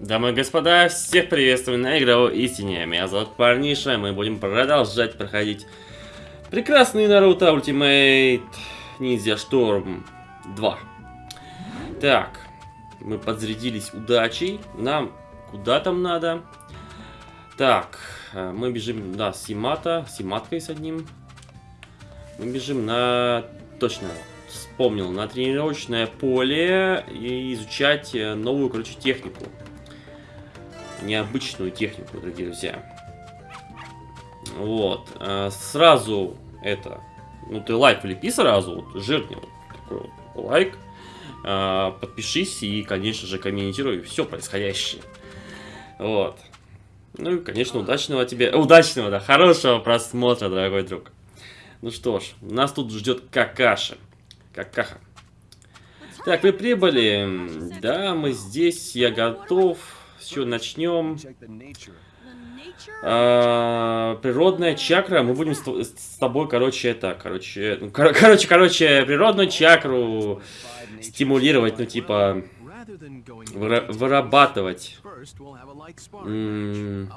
Дамы и господа, всех приветствую на игровой истине. Меня зовут Парниша, мы будем продолжать проходить прекрасный Naruto Ultimate Ninja Storm 2. Так, мы подзарядились удачей. Нам куда там надо? Так, э, мы бежим, да, с Симата, с Симаткой с одним. Мы бежим на... Точно, вспомнил, на тренировочное поле и изучать э, новую, короче, технику необычную технику, дорогие друзья. Вот. А, сразу это... Ну, ты лайк влепи сразу, вот, жирный вот такой вот лайк. А, подпишись и, конечно же, комментируй все происходящее. Вот. Ну и, конечно, удачного тебе... Удачного, да, хорошего просмотра, дорогой друг. Ну что ж, нас тут ждет какаша. Какаха. Так, вы прибыли. Да, мы здесь, я готов. С чего начнем? А, природная чакра. Мы будем с, с тобой, короче, это, короче, ну, кор короче, короче, природную чакру стимулировать, ну, типа, выра вырабатывать. М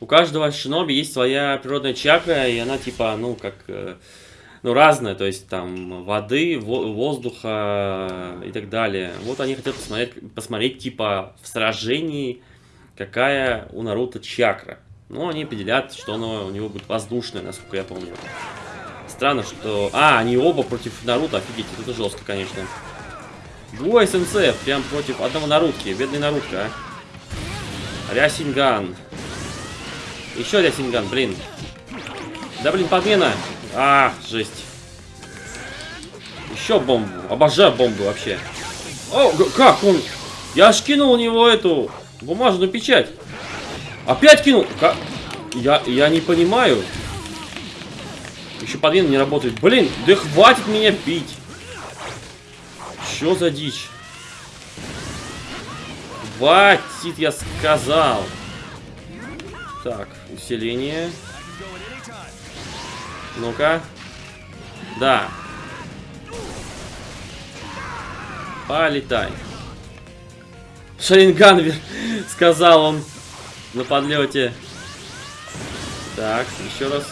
у каждого шиноби есть своя природная чакра, и она, типа, ну, как... Ну, разное, то есть там воды, воздуха и так далее. Вот они хотят посмотреть, посмотреть типа в сражении, какая у Наруто чакра. Ну, они определят, что оно у него будет воздушное, насколько я помню. Странно, что... А, они оба против Наруто, офигеть, это жестко, конечно. Двое сенсеев, прям против одного Нарутки, бедный Нарутка, а. Рясинган. Еще Рясинган, блин. Да, блин, подмена. А, жесть. Еще бомбу. Обожаю бомбу вообще. О, как он? Я аж кинул у него эту бумажную печать. Опять кинул. Как? Я, я не понимаю. Еще подвин не работает. Блин, да хватит меня бить. Что за дичь? Хватит, я сказал. Так, усиление. Ну-ка. Да. Полетай. Шаринган, сказал он на подлете. Так, еще раз.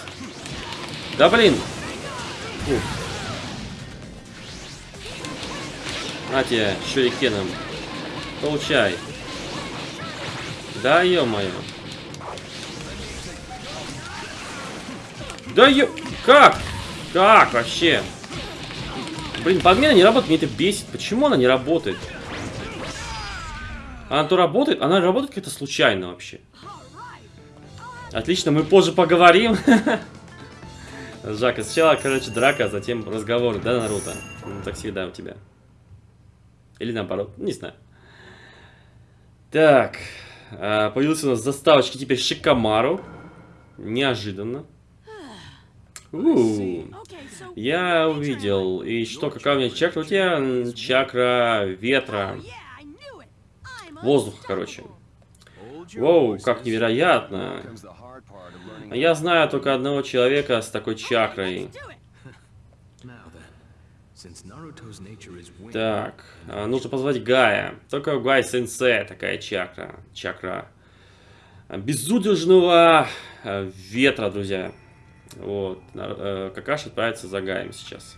Да блин. Фу. На тебе, шурикеном. Получай. Да ё-моё. Да ё... Как? Как вообще? Блин, подмена не работает, мне это бесит. Почему она не работает? Она то работает, она работает как-то случайно вообще. Отлично, мы позже поговорим. Жака, сначала, короче, драка, а затем разговор, да, Наруто? Ну, так всегда у тебя. Или наоборот, не знаю. Так, а, появился у нас заставочки теперь Шикамару. Неожиданно. Я увидел. И что, какая у меня чакра? У тебя чакра ветра. Воздуха, короче. Воу, как невероятно. Я знаю только одного человека с такой чакрой. Так, а, нужно позвать Гая. Только у Гая сенсей такая чакра. Чакра безудержного а, ветра, друзья. Вот. Э, Какаш отправится за Гаем сейчас.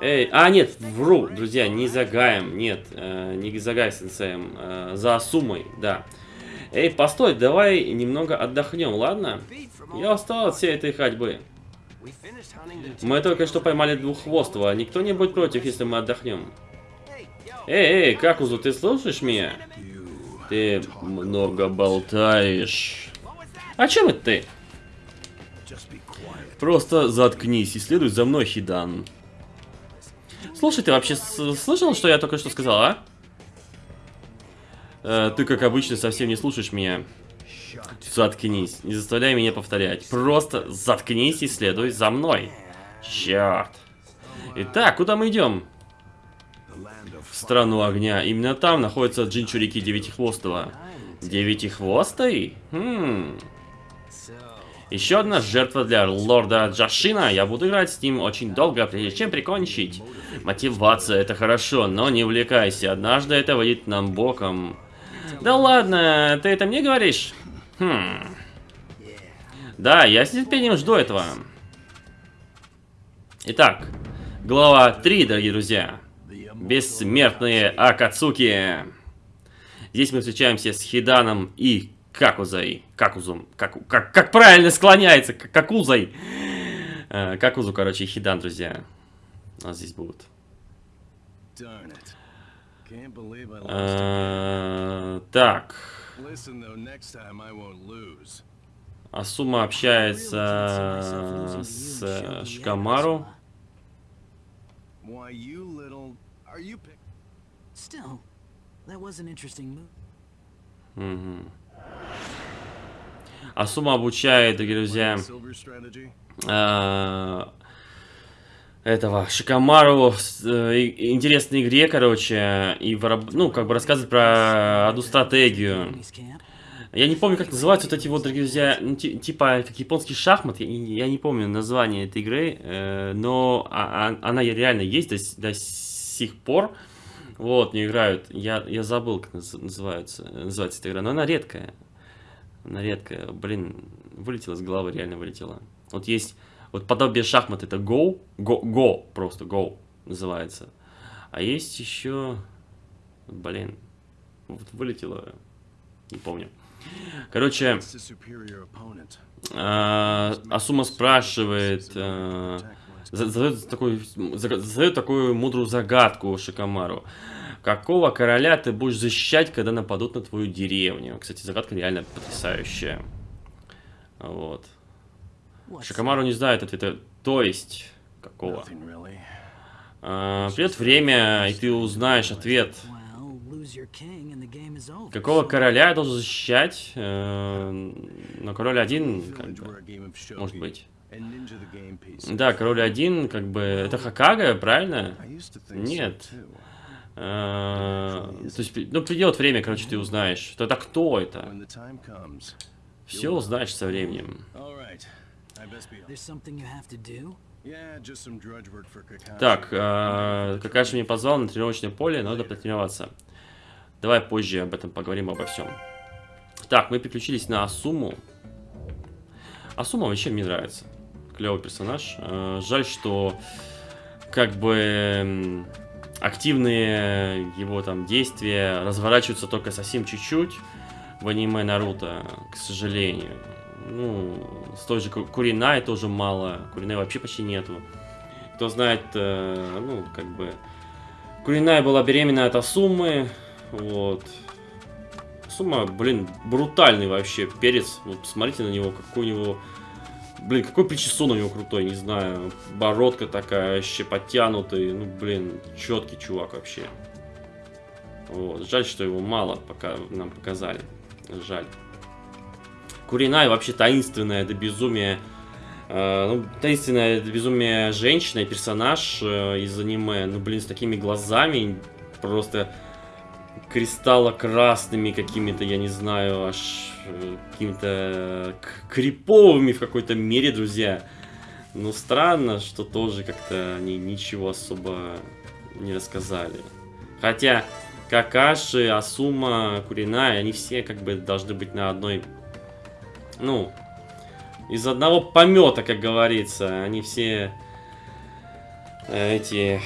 Эй, а нет, вру, друзья, не за Гаем, нет, э, не за Гай сенсеем, э, за Сумой, да. Эй, постой, давай немного отдохнем, ладно? Я устал от всей этой ходьбы. Мы только что поймали двуххвостого, никто не будет против, если мы отдохнем. Эй, эй, Какузу, ты слушаешь меня? Ты много болтаешь. О чем это ты? Просто заткнись и следуй за мной, Хидан. Слушай, ты вообще слышал, что я только что сказал, а? Э, ты, как обычно, совсем не слушаешь меня. Заткнись, не заставляй меня повторять. Просто заткнись и следуй за мной. Черт. Итак, куда мы идем? Страну огня. Именно там находится Джинчурики Девятихвостого. Девятихвостый? Хм. Еще одна жертва для лорда Джашина. Я буду играть с ним очень долго, прежде чем прикончить. Мотивация это хорошо, но не увлекайся. Однажды это выйдет нам боком. Да ладно, ты это мне говоришь? Хм. Да, я с нетерпением жду этого. Итак, глава 3, дорогие друзья. Бессмертные Акацуки. Здесь мы встречаемся с Хиданом и Какузой. Какузом. Как, как, как правильно склоняется? Какузой. Э, Какузу, короче, Хидан, друзья. У нас здесь будут. Э, так. Асума общается с Шикамару. Still, that was an interesting move. Угу. Асума обучает, друзья, э, этого Шикамару э, интересной игре, короче, и ну как бы рассказывает про одну стратегию. Я не помню, как называются вот эти вот, дорогие друзья, ну, типа как японский шахмат. Я, я не помню название этой игры, э, но а, а, она реально есть до, до сих пор. Вот, не играют. Я, я забыл, как называется, называется эта игра, но она редкая. Она редкая. Блин, вылетела с головы, реально вылетела. Вот есть, вот подобие шахмат, это Go, Go, Go, просто Go называется. А есть еще, блин, вот вылетело, не помню. Короче, э, Асума спрашивает, э, задает такую, задает такую мудрую загадку Шикамару. Какого короля ты будешь защищать, когда нападут на твою деревню? Кстати, загадка реально потрясающая. Вот. Шикамару не знает ответа. То есть, какого? А, придет время, и ты узнаешь ответ. Какого короля я должен защищать? Э, но король один, как бы, может быть. Да, король один, как бы, это Хакага, правильно? Нет. А, то есть, ну, придет время, короче, ты узнаешь. Тогда кто это? Все узнаешь со временем. Так, э, Какаши мне позвал на тренировочное поле, надо потренироваться. Давай позже об этом поговорим обо всем. Так, мы переключились на Асуму. Асума вообще мне нравится. Клевый персонаж. Э, жаль, что как бы активные его там действия разворачиваются только совсем чуть-чуть в аниме Наруто, к сожалению. Ну, с той же Куринай тоже мало. Куринай вообще почти нету. Кто знает, э, ну, как бы... Куринай была беременна от Асумы. Вот. Асума, блин, брутальный вообще перец. Вот посмотрите на него, какой у него Блин, какой причесон у него крутой, не знаю. Бородка такая, вообще подтянутый. Ну, блин, четкий чувак вообще. Вот. Жаль, что его мало пока нам показали. Жаль. Куринай вообще таинственная до безумия. Э, ну, таинственная до безумия женщина и персонаж э, из аниме. Ну, блин, с такими глазами. Просто кристалло-красными какими-то, я не знаю, аж э, какими-то криповыми в какой-то мере, друзья. Ну, странно, что тоже как-то они ничего особо не рассказали. Хотя Какаши, Асума, Куриная, они все как бы должны быть на одной... Ну, из одного помета, как говорится. Они все э, эти,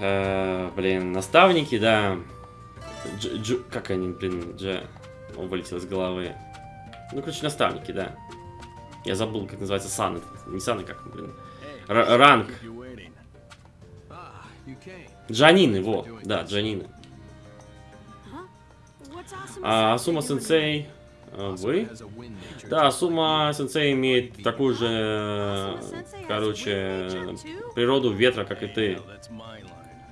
э, блин, наставники, да. Дж, дж, как они, блин, Дж... Он вылетел из головы. Ну, короче, наставники, да. Я забыл, как называется сан. Не сан, а как, блин. Р ранг. Джанины, во. Да, Джанины. А Асума Сенсей... А, вы? Да, Асума Сенсей имеет такую же, короче, природу ветра, как и ты.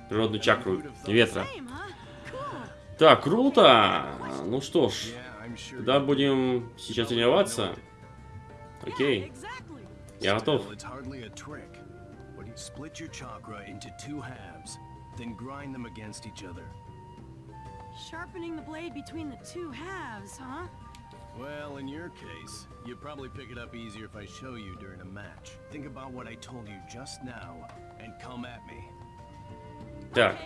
Природную чакру ветра. Так, круто! Ну что ж, да, будем сейчас тренироваться. Окей. Я готов. Well, in your case, you'd probably pick it up easier if I show you during a match. Think about what I told you just now and come at me. Так.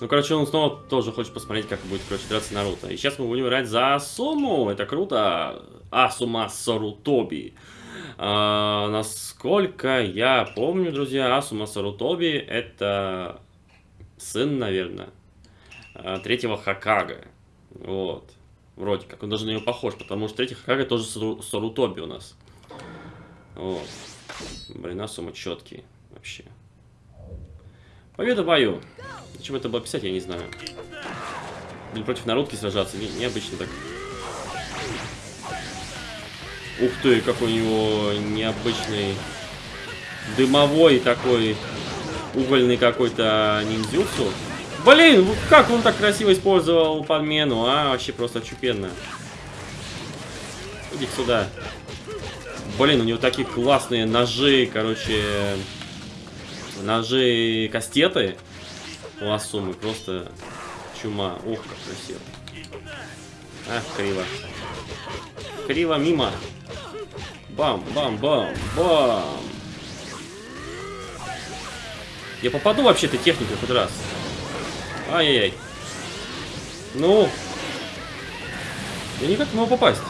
Ну, короче, он снова тоже хочет посмотреть, как будет, короче, драться Наруто. И сейчас мы будем играть за Асуму. Это круто. Асума Сарутоби. А, насколько я помню, друзья, Асума Сарутоби это сын, наверное, а, третьего Хакага. Вот. Вроде как. Он даже на него похож, потому что третий Хакага тоже Сару- Сарутоби у нас. Вот. Блин, Асума четкий вообще. Победа бою. Зачем это было писать, я не знаю. Или против народки сражаться, не, необычно так. Ух ты, какой у него необычный дымовой такой угольный какой-то ниндзюцу. Блин, как он так красиво использовал подмену, а? Вообще просто чупенно. иди сюда. Блин, у него такие классные ножи, короче, ножи кастеты у Асумы, просто чума. Ух, как красиво. Ах, криво. Криво мимо. Бам, бам, бам, бам. Я попаду вообще этой техникой хоть раз. Ай-яй-яй. Ну. Я никак не могу попасть.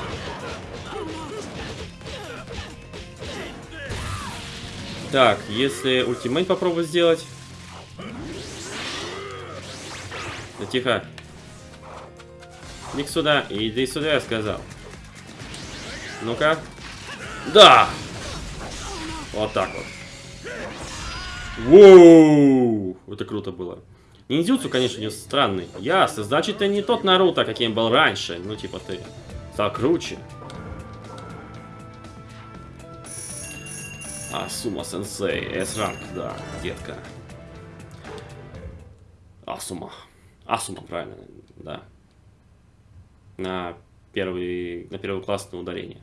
Так, если ультимейт попробовать сделать. Да тихо. Иди сюда, иди сюда, я сказал. Ну-ка. Да! Вот так вот. Воу! Это круто было. Ниндзюцу, конечно, не странный. Ясно, значит, ты не тот Наруто, каким был раньше. Ну, типа, ты стал круче. Асума сенсей, S-ранг, да, детка. Асума. Асума, правильно, да. На первый, на первый классное ударение.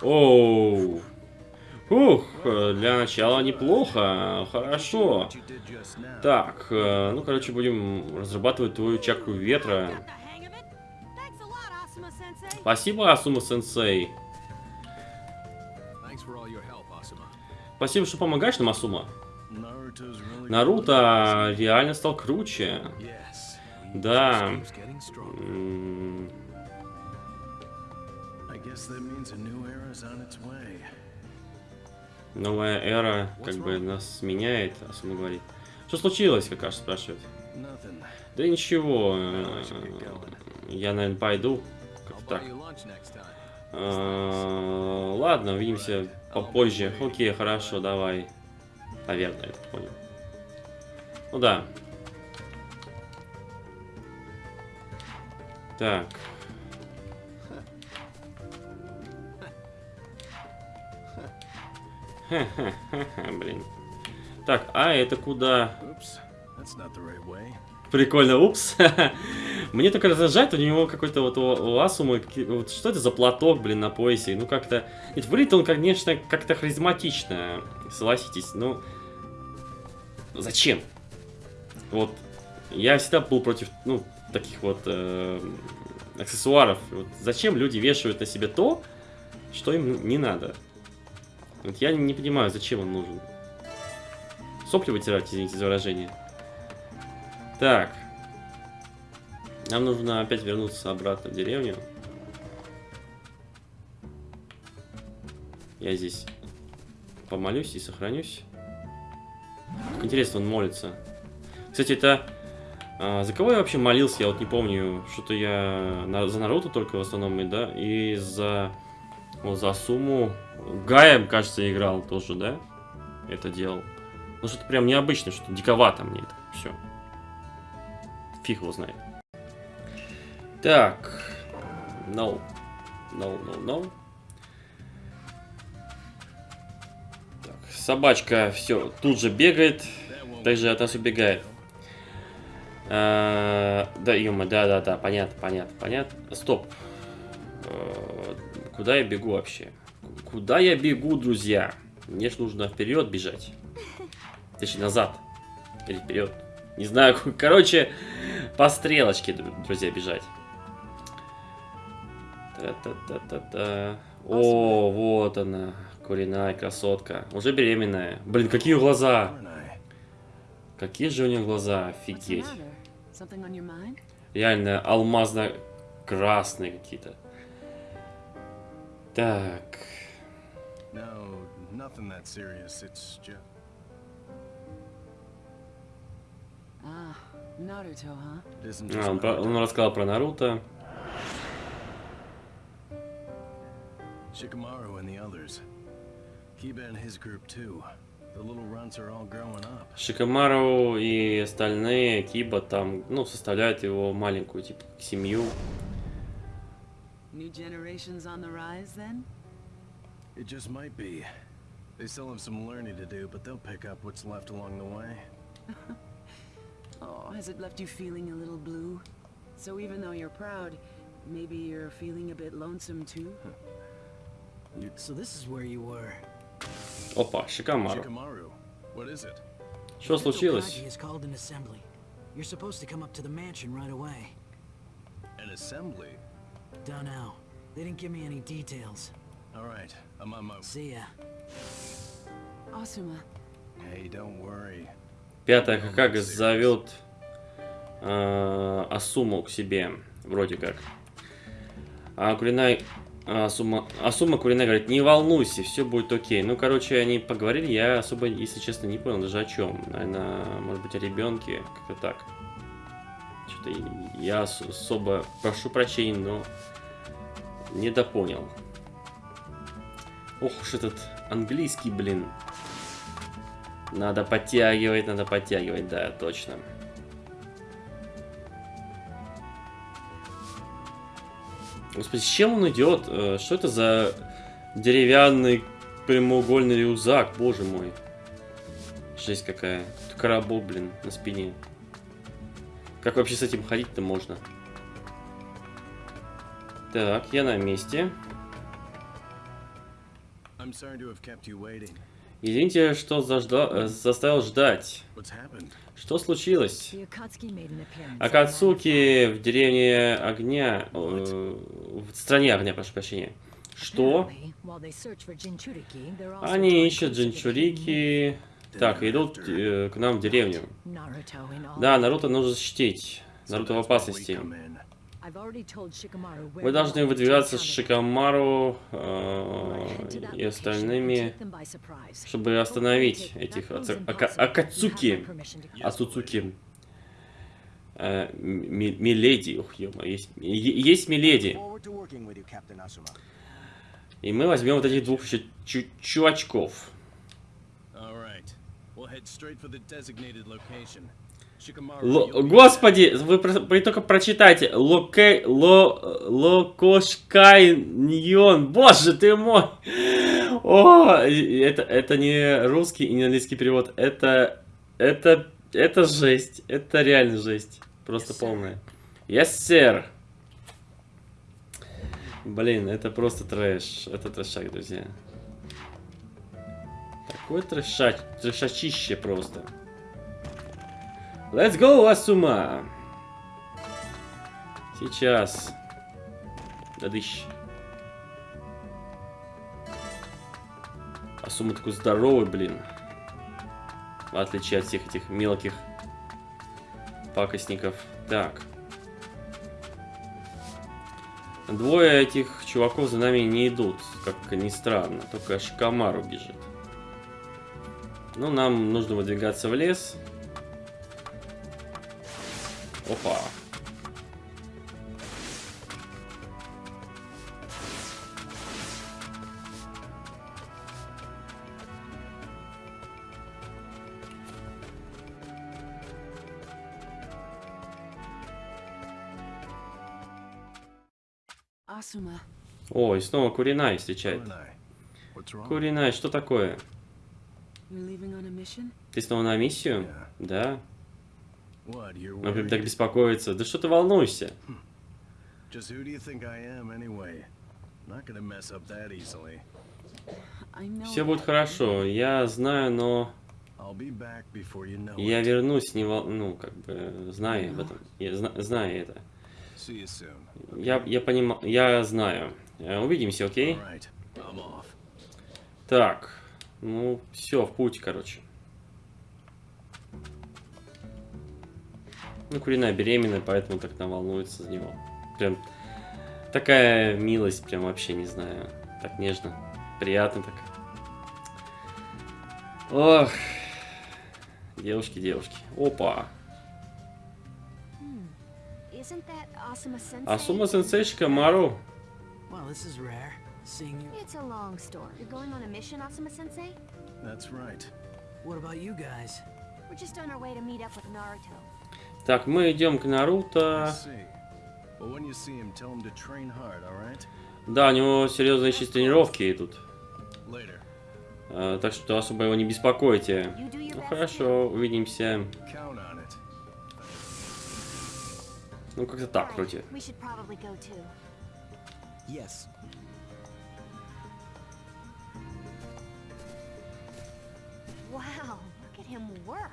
Оу. Ух, для начала неплохо, хорошо. Так, э, ну, короче, будем разрабатывать твою чакру ветра. Спасибо, Асума-сенсей. Спасибо, что помогаешь нам, Асума. Наруто реально стал круче. Да. Новая эра как бы нас меняет, Асума говорит. Что случилось, как аж спрашивает. Да ничего, э, я, наверное, пойду. Так. Э, Ладно, увидимся попозже. Окей, хорошо, давай. Наверное, я понял. Ну да. Так. Блин. Так, а это куда? Oops. Прикольно, упс. Мне только раздражает, у него какой-то вот у, Асумы, вот что это за платок, блин, на поясе? Ну как-то... Ведь выглядит он, конечно, как-то харизматично, согласитесь, ну... Зачем? Вот, я всегда был против, ну, таких вот э, аксессуаров. Вот зачем люди вешают на себе то, что им не надо? Вот я не понимаю, зачем он нужен. Сопли вытирать, извините за выражение. Так. Нам нужно опять вернуться обратно в деревню. Я здесь помолюсь и сохранюсь. Интересно, он молится. Кстати, это... а, за кого я вообще молился? Я вот не помню. Что-то я на- за Наруто только в основном, и, да? И за... Вот за Суму. Гаем, кажется, играл тоже, да? Это делал. Ну, что-то прям необычно, что диковато мне это все. Фиг его знает. Так. No. No, no, no. Так, собачка все тут же бегает. Также от нас убегает. А, да, ё да, да, да, понятно, понятно, понятно. Стоп. Э, Куда я бегу вообще? Куда я бегу, друзья? Мне ж нужно вперед бежать. Точнее, назад. Или вперед. Не знаю, короче, По стрелочке, дру- друзья, бежать. Та-та-та-та-та. О, вот она, куриная красотка. Уже беременная. Блин, какие глаза! Какие же у нее глаза, офигеть. Реально алмазно-красные какие-то. Так. No, nothing that serious. It's just. А, он, про- он рассказал про Наруто. Shikamaru and the others. Kiba and his group too. The little runts are all growing up. Шикамару и остальные Киба там, ну, составляют его маленькую, типа, семью. New generations on the rise, then? It just might be. They still have some learning to do, but they'll pick up what's left along the way. Oh, has it left you feeling a little blue? So even though you're proud, maybe you're feeling a bit lonesome too? So this is where you were. Опа, Шикамару. Shikamaru, what is it? Что случилось? Hokage has called an assembly. You're supposed to come up to the mansion right away. An assembly? Don't know. They didn't give me any details. All right, I'm on my. See ya. Asuma, Hey, don't worry. Пятая Хакага зовет э, Асуму к себе, вроде как. А Куринай... Асума, Асума Куринай говорит, не волнуйся, все будет окей. Ну, короче, они поговорили, я особо, если честно, не понял даже о чем. Наверное, может быть, о ребенке, как-то так. Что-то я ос- особо прошу прощения, но не допонял. Ох уж этот английский, блин. Надо подтягивать, надо подтягивать, да, точно. Господи, с чем он идет? Э, Что это за деревянный прямоугольный рюкзак, боже мой. Жесть какая. Коробок, блин, на спине. Как вообще с этим ходить-то можно? Так, я на месте. I'm sorry to have kept you waiting. Извините, что зажда- э, заставил ждать. Что случилось? Акацуки в деревне огня, э, в стране огня, прошу прощения. Что? Они ищут джинчурики. Так, идут э, к нам в деревню. Да, Наруто нужно защитить. Наруто в опасности. Вы we должны выдвигаться с. Шикамару э, и остальными, take them by surprise. чтобы остановить этих аца- ака- Акацуки. Ацуцуки. Э, ми- Миледи. Ух, ё есть, есть Миледи. И мы возьмем вот этих двух чу- чувачков. All right. We'll head straight for the designated location. Be Господи, вы, вы только прочитайте. Локе... Ло... Локошкайньон. Боже ты мой. О, это, это не русский и не английский перевод. Это... Это... Это жесть. Это реально жесть. Просто Yes, полная. Yes, sir. Блин, это просто трэш. Это трэшак, друзья. Такой трэшач... трэшачище просто. Let's go, Асума! Сейчас. Дадыщ. Асума такой здоровый, блин. В отличие от всех этих мелких пакостников. Так. Двое этих чуваков за нами не идут, как ни странно. Только Шикамару бежит. Ну, нам нужно выдвигаться в лес. Опа. О, и снова Куринай встречает. Куринай, что такое? Ты снова на миссию? Yeah. Да. Он прям так беспокоится. Да что ты волнуешься? Just who do you think I am, anyway? Not gonna mess up that easily. I know. Все будет хорошо. Я знаю, но... Я вернусь, не вол... ну, как бы, зная об этом. Я зна- знаю это. Я, я понимаю, я знаю. Э, Увидимся, окей? Так, ну, все, в путь, короче. Ну, Куриная беременная, поэтому так там волнуется за него. Прям такая милость, прям вообще не знаю. Так нежно, приятно так. Ох, девушки, девушки. Опа. Асума сенсейшка Мару. Well, this is rare. Seeing you. It's a long story. You're going on a mission, Asuma Sensei? That's right. What about you guys? We're just on our way to meet up with Naruto. Так, мы идем к Наруто. Да, у него серьезные сейчас тренировки идут. А, так что особо его не беспокойте. Ну хорошо, увидимся. Ну как-то так вроде. Wow,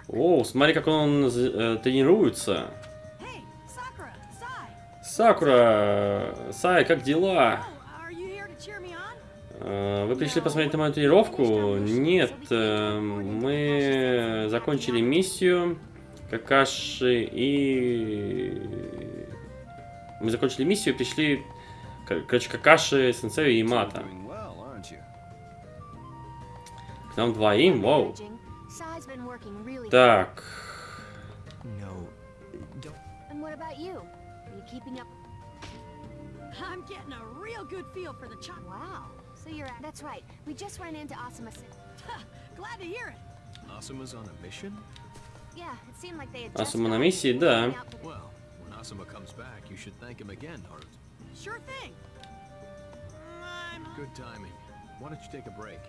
О, смотри, как он э, тренируется. Сакура, Сай, как дела? Oh? Э, Вы пришли посмотреть на мою тренировку? Нет, э, мы закончили миссию. Какаши и... Мы закончили миссию и пришли... кор- Короче, Какаши, Сенсею и Мата. К нам двоим, вау. Encouraging. Так, No. Don't. And what about you? Are you keeping up? I'm getting a real good feel for the chop. Wow. So you're at... That's right. We just ran into Asuma Sen. Glad to hear it. Asuma's on a mission? Yeah, it seemed like they had just Асума на gotten миссии, things да. working out for the- Well, when Asuma comes back, you should thank him again, Naruto. Sure thing. I'm Good timing. Why don't you take a break?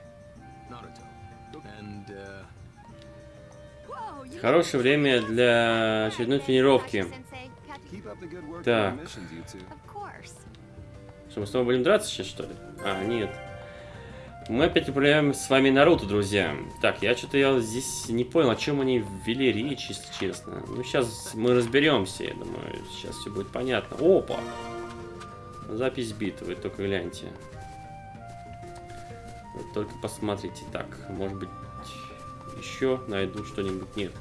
Naruto. And, uh, Whoa, you хорошее время для очередной тренировки. Так. Что, мы с тобой будем драться сейчас, что ли? А, нет. Мы опять управляем с вами Наруто, друзья. Так, я что-то я здесь не понял, о чем они ввели речь, если честно. Ну, сейчас мы разберемся, я думаю. Сейчас все будет понятно. Опа! Запись битвы, только гляньте. Вы только посмотрите. Так, может быть, еще найду что-нибудь. Нет.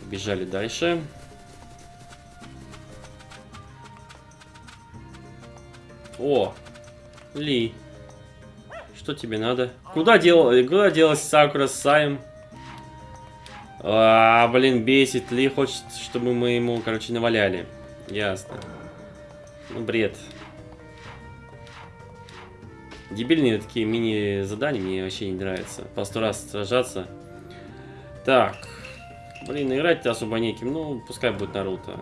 Побежали дальше. О, Ли. Что тебе надо? Куда, дел... Куда делась Сакура с Саем? А, блин, бесит. Ли хочет, чтобы мы ему, короче, наваляли. Ясно. Ну, бред. Дебильные такие мини-задания мне вообще не нравятся. По сто раз сражаться. Так. Блин, играть-то особо неким. Ну, пускай будет Наруто.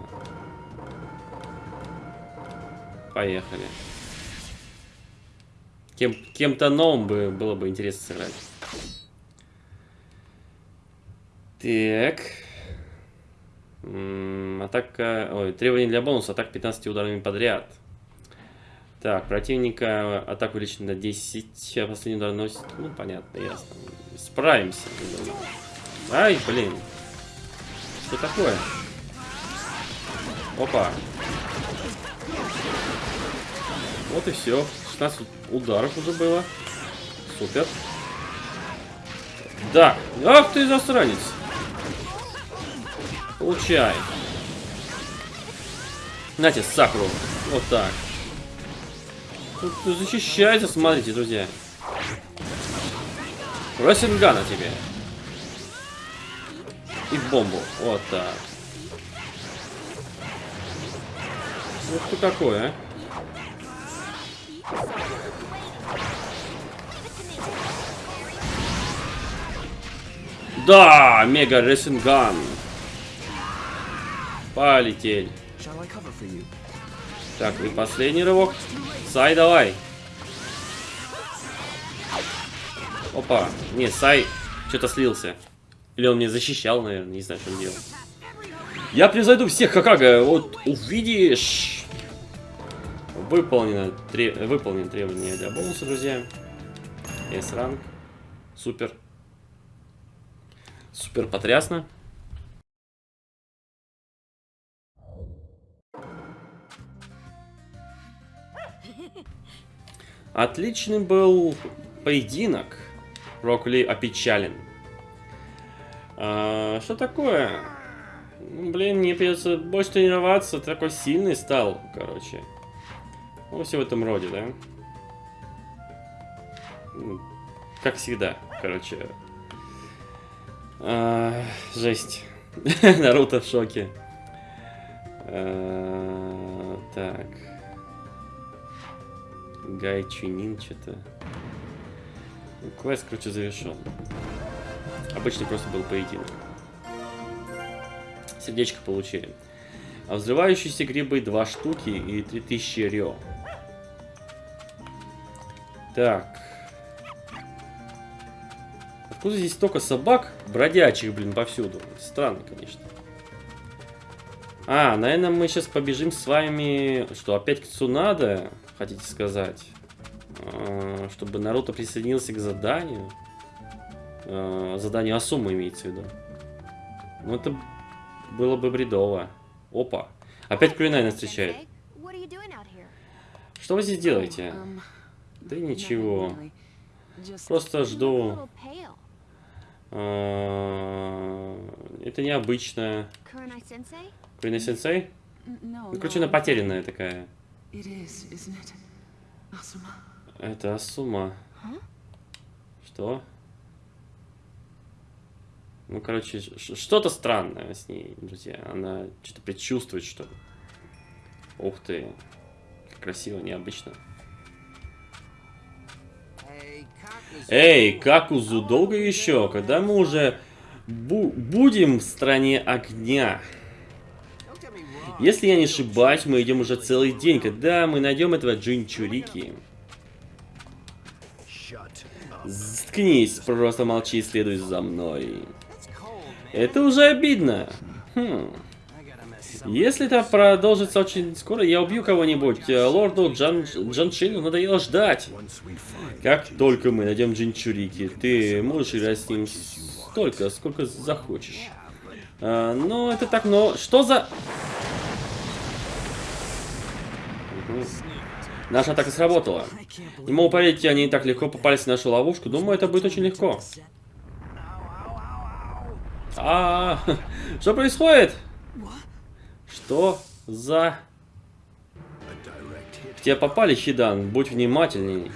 Поехали. Кем, кем-то новым бы было бы интересно сыграть. Так. М, Атака... Ой, требования для бонуса. Атака 15 ударами подряд. Так, противника атаку увеличена на 10, а последний удар наносит... Ну, понятно, ясно. Справимся. Ай, блин. Что такое? Опа. Вот и все. 16 ударов уже было. Супер. Да. Ах ты засранец. Получай. Нате, Сакуру. Вот так. Тут защищается, смотрите, друзья. Росингана тебе. И бомбу. Вот так. Вот что такое, а? Да, мега ресинган. Полетели. Так, и последний рывок. Сай, давай. Опа. Не, Сай что-то слился. Или он мне защищал, наверное, не знаю, что он делал. Я превзойду всех, Хакага, вот увидишь. Выполнено, тре... выполнено требование для бонуса, друзья. S-ранг. Супер. Супер потрясно. Отличный был поединок. Рокли опечален. А, что такое? Блин, мне придется больше тренироваться. Ты такой сильный стал, короче. Ну, все в этом роде, да? Ну, Как всегда, короче. А, жесть. Наруто в шоке. А, так. Гай Чунин что-то. Квест, короче, завершен. Обычный просто был поединок. Сердечко получили. А взрывающиеся грибы 2 штуки и 3000 рё. Так. Откуда здесь столько собак бродячих, блин, повсюду? Странно, конечно. А, наверное, мы сейчас побежим с вами... Что, опять к Цунада, хотите сказать? А, Чтобы Наруто присоединился к заданию. А, Задание Асумы имеется в виду. Ну, это было бы бредово. Опа. Опять Кулинай нас встречает. Что вы здесь делаете? Um, Да ничего. Просто жду. А, Это необычно. Kurenai Sensei? Кулинай сенсей? N- no, Ну, короче, она потерянная такая. Is. Это Асума. Huh? Что? Ну, короче, что-то странное с ней, друзья. Она что-то предчувствует, что... Ух ты. Как красиво, необычно. Эй, Какузу, долго еще? Когда мы уже бу- будем в стране огня? Если я не ошибаюсь, мы идем уже целый день. Когда мы найдем этого Джинчурики? Заткнись, просто молчи и следуй за мной. Это уже обидно. Хм. Если это продолжится очень скоро, я убью кого-нибудь. Э, Лорду Джан... Джаншину надоело ждать. Как только мы найдем Джинчурики, ты можешь играть с ним столько, сколько захочешь. А, но это так, но... Что за... Наша атака сработала. Не могу поверить, они так легко попались в нашу ловушку. Думаю, это будет очень легко. А, что происходит? Что за... Тебя попали, Хидан. Будь внимательней.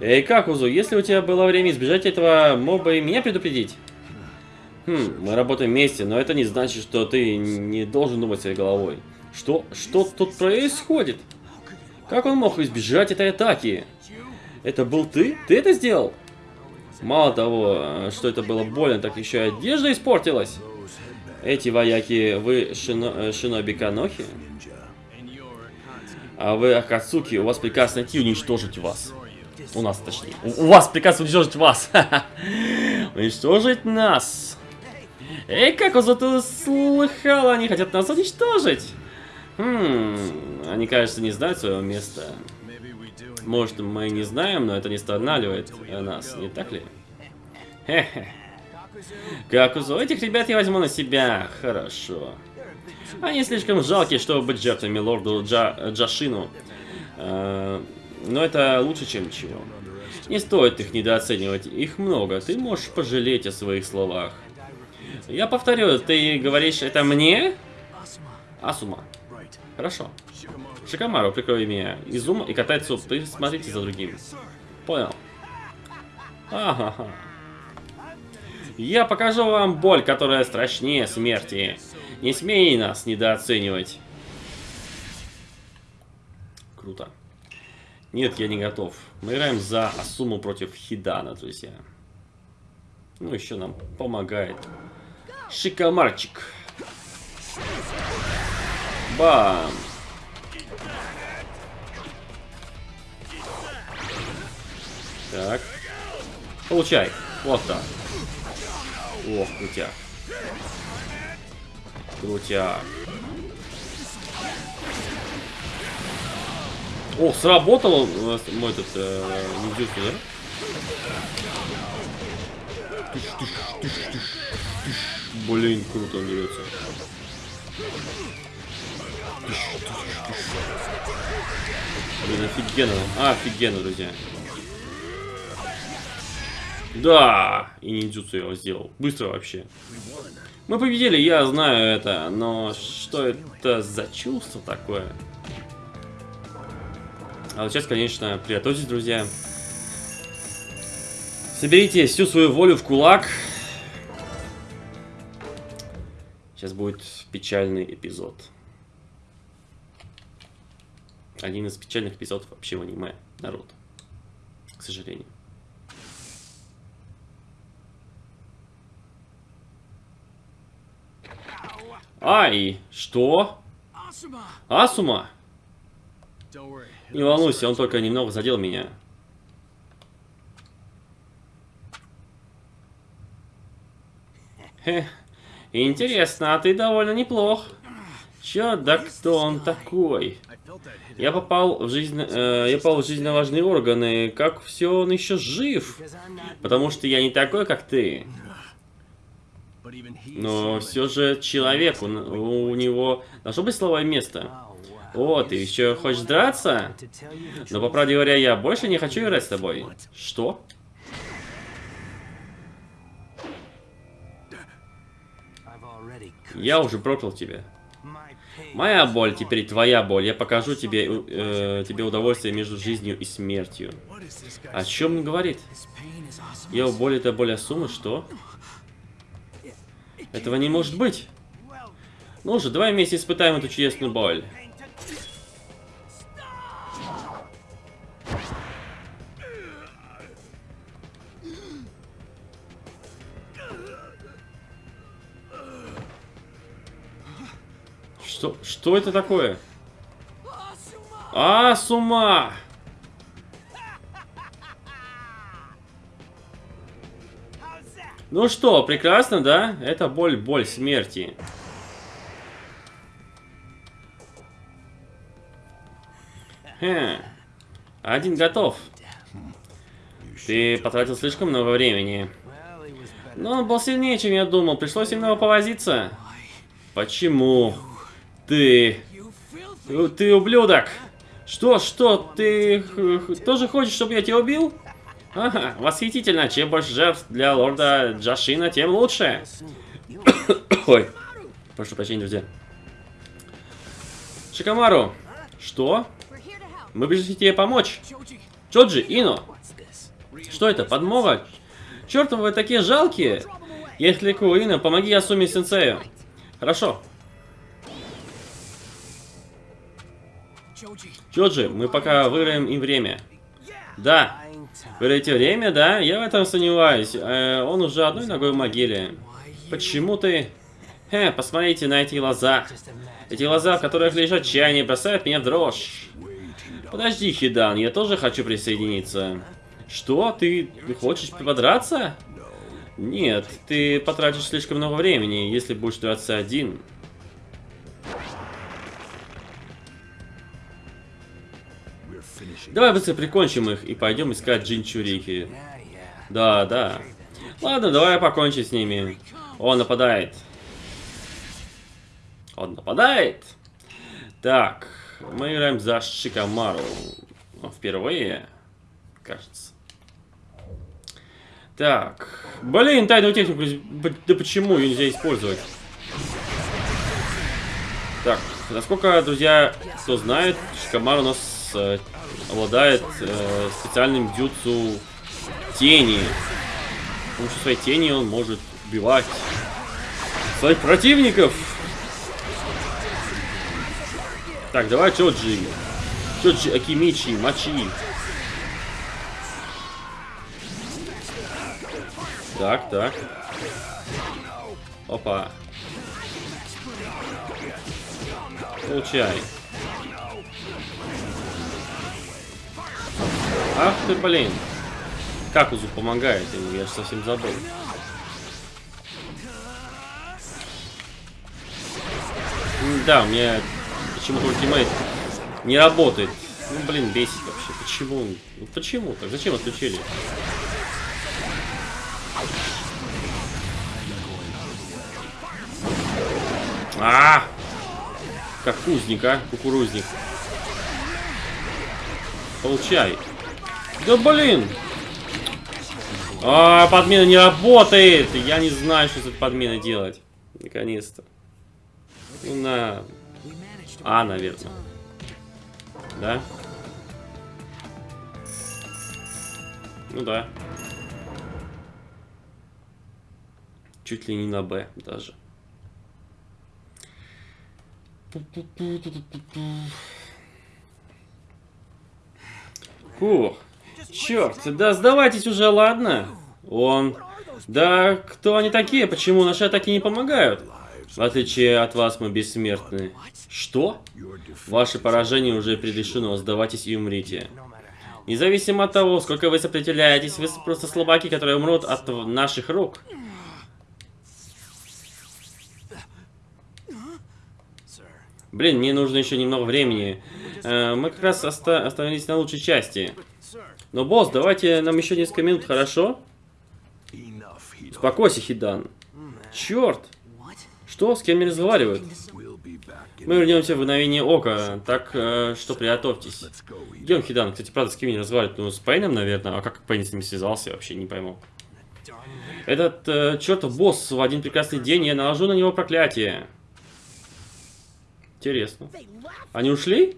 Эй, Какузу, если у тебя было время избежать этого моба и меня предупредить? Хм, мы работаем вместе, но это не значит, что ты не должен думать своей головой. Что? Что тут происходит? Как он мог избежать этой атаки? Это был ты? Ты это сделал? Мало того, что это было больно, так еще и одежда испортилась. Эти вояки, вы шино, э, шиноби Канохи? А вы Акацуки, у вас приказ найти и уничтожить вас. У нас, точнее. У вас приказ уничтожить вас. Уничтожить нас. Эй, как он зато слыхал, они хотят нас уничтожить. Хм, они, кажется, не знают своего места. Может, мы не знаем, но это не останавливает нас, не так ли? Хе-хе. Этих ребят я возьму на себя. Хорошо. Они слишком жалкие, чтобы быть жертвами лорду Джа- Джашину. Э, Но это лучше, чем ничего. Не стоит их недооценивать. Их много. Ты можешь пожалеть о своих словах. Я повторю, ты говоришь это мне? Асума. Хорошо. Шикамару, прикрой меня. Изума и Катайцу, ты смотрите за другим. Понял. Ага. Я покажу вам боль, которая страшнее смерти. Не смей нас недооценивать. Круто. Нет, я не готов. Мы играем за Асуму против Хидана, друзья. Ну, еще нам помогает Шикомарчик. Бам! Так. Получай. Вот так. Ох, крутяк. Крутяк. О, сработал нас мой этот э, ниндзюцу, да? тыш, тыш, тыш, тыш, тыш. Блин, круто он дерется. Блин, офигенно. А, офигенно, друзья. Да! И ниндзюцу я его сделал. Быстро вообще. Мы победили, я знаю это, но что это за чувство такое? А вот сейчас, конечно, приготовьтесь, друзья. Соберите всю свою волю в кулак. Сейчас будет печальный эпизод. Один из печальных эпизодов вообще в аниме, народ. К сожалению. Ай, что? Асума? Не волнуйся, он только немного задел меня. Хе, интересно, а ты довольно неплох. Чё, да кто он такой? Я попал в жизнь, э, я попал в жизненно важные органы. Как все он еще жив? Потому что я не такой, как ты. Но все же человек, он- у него должно быть слабое место. О, ты еще хочешь драться? Но по правде говоря, я больше не хочу играть с тобой. Что? Я уже проклял тебя. Моя боль теперь твоя боль. Я покажу тебе, э, тебе удовольствие между жизнью и смертью. О чем он говорит? Его боль это боль Асумы, что? Этого не может быть. Ну же, давай вместе испытаем эту чудесную боль. Что, что это такое? А, с ума! Ну что, прекрасно, да? Это боль, боль смерти. Хе. Один готов. Ты потратил слишком много времени. Но он был сильнее, чем я думал. Пришлось немного повозиться. Почему? Ты... Ты, ты ублюдок! Что, что, ты тоже хочешь, чтобы я тебя убил? Ага, восхитительно. Чем больше жертв для лорда Джашина, тем лучше. Ой, прошу прощения, друзья. Шикамару, что? Мы пришли тебе помочь. Чоджи, Ино. Что это, подмога? Чертовы вы такие жалкие. Леку, Ино, помоги Ясуми сенсею. Хорошо. Чоджи, мы пока выиграем им время. Да. Выиграете время, да? Я в этом сомневаюсь. Э, он уже одной ногой в могиле. Почему ты... Хе, посмотрите на эти глаза. Эти глаза, в которых лежат чаяния, бросают меня в дрожь. Подожди, Хидан, я тоже хочу присоединиться. Что? Ты хочешь подраться? Нет, ты потратишь слишком много времени, если будешь драться один. Давай быстро прикончим их и пойдем искать Джинчурики. Да, да. Ладно, давай покончим с ними. Он нападает. Он нападает. Так, мы играем за Шикамару. Впервые, кажется. Так, блин, тайную технику, да почему ее нельзя использовать? Так, насколько, друзья, кто знает, Шикамару у нас э, обладает э, специальным дюцу тени. С помощью своей тени он может убивать своих противников. Так, давай Чоджи. Чоджи Акимичи, мочи. Так, так. Опа. Получай. Ах ты, блин. Какузу помогает, я совсем забыл. Да, у меня почему-то ультимейт не работает. Ну, блин, бесит вообще. Почему? Ну, почему так? Зачем отключили? А, -а, а! Как кузник, а? Кукурузник. Получай. Да блин! А, подмена не работает! Я не знаю, что с этой подменой делать. Наконец-то. Ну, на... А, наверное. Да? Ну да. Чуть ли не на Б даже. Фух. Черт, да сдавайтесь уже, ладно? Он... Да кто они такие? Почему наши атаки не помогают? В отличие от вас, мы бессмертны. Что? Ваше поражение уже предрешено, сдавайтесь и умрите. Независимо от того, сколько вы сопротивляетесь, вы просто слабаки, которые умрут от наших рук. Блин, мне нужно еще немного времени. Э, мы как раз оста остановились на лучшей части. Но, босс, давайте нам еще несколько минут, хорошо? Успокойся, Хидан. Черт! Что? С кем не разговаривают? Мы вернемся в мгновение ока, так э, что приготовьтесь. Идем, Хидан. Кстати, правда, с кем не разговаривают? Ну, с Пейном, наверное. А как Пейн с ним связался, я вообще не пойму. Этот э, чертов босс в один прекрасный день, я наложу на него проклятие. Интересно. Они ушли?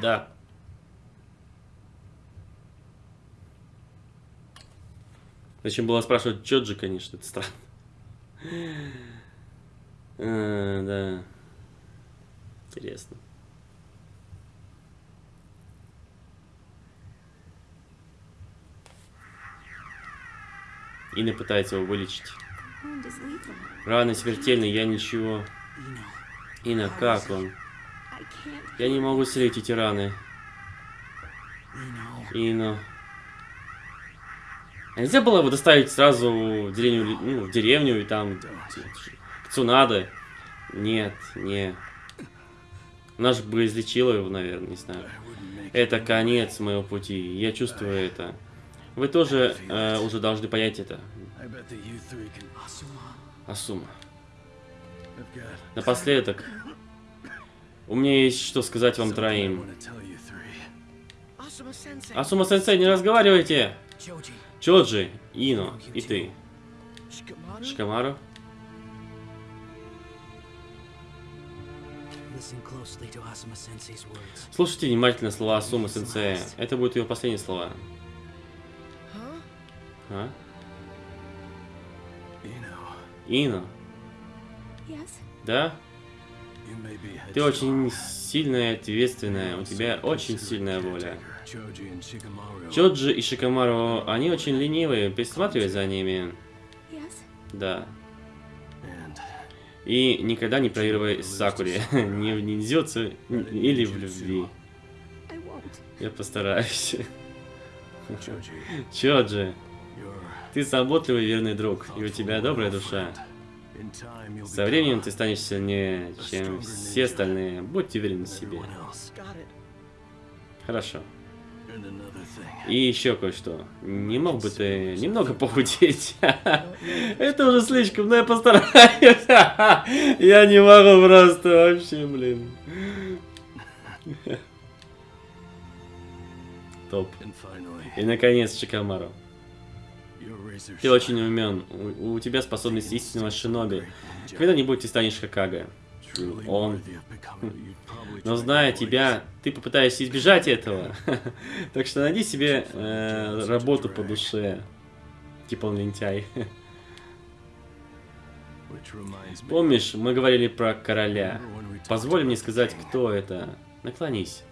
Да. Зачем было спрашивать Джоджи, конечно, это странно. А, да. Интересно. Инна пытается его вылечить. Раны смертельные, я ничего. Инна, как он? Я не могу исцелить эти раны. Инна. А нельзя было его доставить сразу в деревню, ну, в деревню и там к Цунадо? Нет, не. Она же бы излечила его, наверное, не знаю. Это конец моего пути. Я чувствую это. Вы тоже э, уже должны понять это. Асума. Напоследок. У меня есть что сказать вам троим. want to tell you three. Asuma Sensei. Асума сенсей, не разговаривайте! Чоджи, Ино и ты. Шикамару. Слушайте внимательно слова Асумы сенсея. Это будут его последние слова. А? Ино, да? Ты очень сильная и ответственная. У тебя очень сильная воля. Чоджи и Шикамару, они очень ленивые. Присматривай за ними. Да. И никогда не проигрывай Сакуре. не в ниндзюцу или в любви. Я постараюсь. Чоджи, ты заботливый верный друг, и у тебя добрая душа. Со временем ты станешь сильнее, чем все остальные. Будьте уверены в себе. Хорошо. И еще кое-что. Не мог бы ты немного похудеть? Это уже слишком, но я постараюсь. Я не могу просто вообще, блин. Топ. И наконец, razor Ты очень умен. У, у тебя способность истинного шиноби. Когда-нибудь ты станешь Хакага. Он. Но зная тебя, ты попытаешься избежать этого. так что найди себе э, работу по душе. Типа он лентяй. Помнишь, мы говорили про короля. Позволь мне сказать, кто это. Наклонись.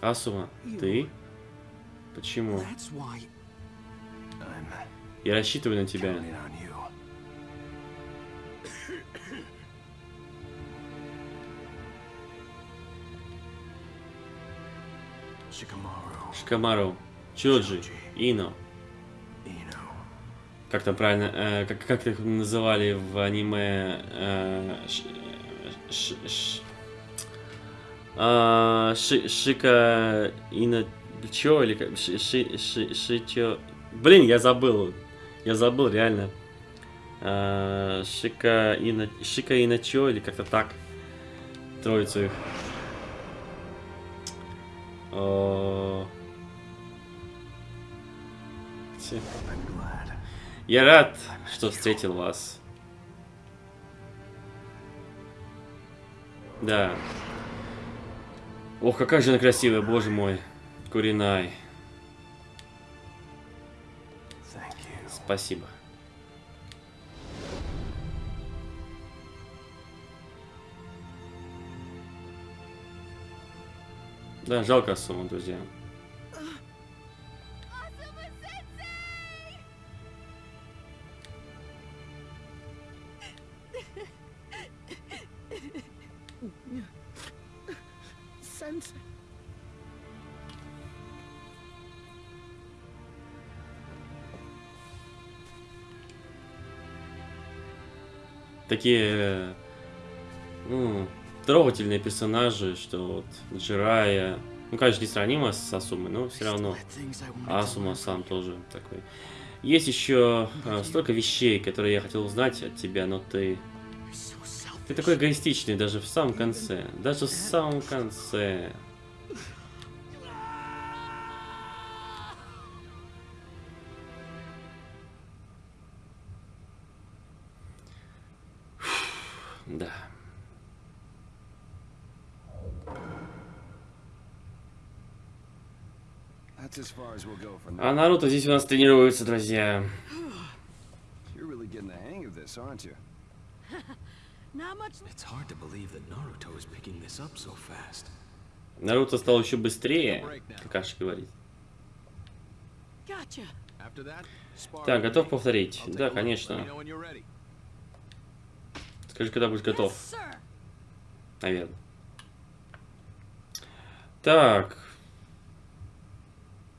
Асума, ты? Почему? Я рассчитываю на тебя. Шикамару, Чоджи, Ино. Как там правильно, э, как, как их называли в аниме? э, ш- ш- ш- А, ши, шика Ина... Чё, или как? Ши, ши, ши, шичо... Блин, я забыл. Я забыл, реально. А, шика Ина... Шика Иначо, или как-то так. Троицу их. О. Я рад, что встретил вас. Да. Ох, какая же она красивая, боже мой. Куринай. Спасибо. Да, жалко сумму, друзья. Такие ну, трогательные персонажи, что вот Джирая, ну, конечно, несравнимо с Асумой, но все равно Асума сам тоже такой. Есть еще э, столько вещей, которые я хотел узнать от тебя, но ты... Ты такой эгоистичный даже в самом конце. Даже в самом конце. А. Наруто здесь у нас тренируется, друзья. You're really getting the hang of this, aren't you? Not much. It's hard to believe that Naruto is picking this up so fast. Наруто стал еще быстрее, как Аша говорит. Gotcha. After that, spar Так, готов повторить? Да, конечно. Скажи, когда будешь готов, наверное. Так. М. Shall we А, start? Okay.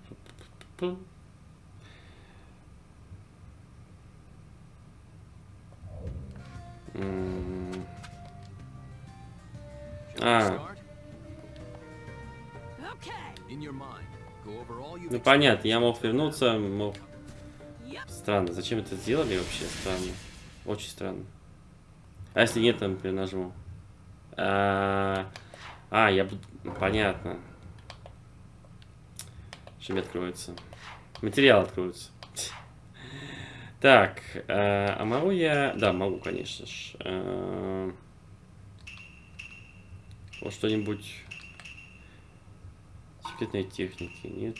In your mind, go over you've ну понятно, я мог вернуться, мог... Странно, зачем это сделали вообще? Странно. Очень странно. А если нет, там например, нажму. А, а, я буду... Понятно. Что мне откроется? Материал откроется. Так, э, а могу я... Да, могу, конечно ж. Э, Вот что-нибудь... Секретной техники, нет.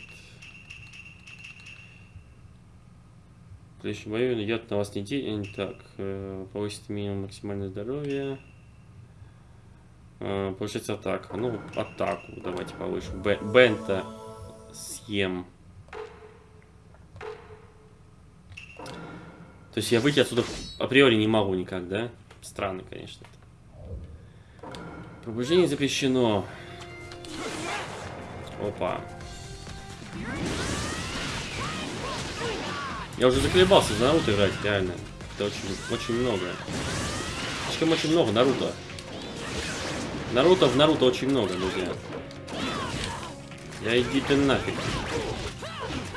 Следующем бою идет на вас не день. Так, э, повысит минимум максимальное здоровье. Э, Повышается атака. Ну, атаку давайте повышим. Б- Бента съем. То есть я выйти отсюда априори не могу никак, да? Странно, конечно. Пробуждение запрещено. Опа. Я уже заколебался за Наруто играть, реально. Это очень, очень много. Слишком очень много Наруто. Наруто в Наруто очень много, друзья. Я иди ты нафиг.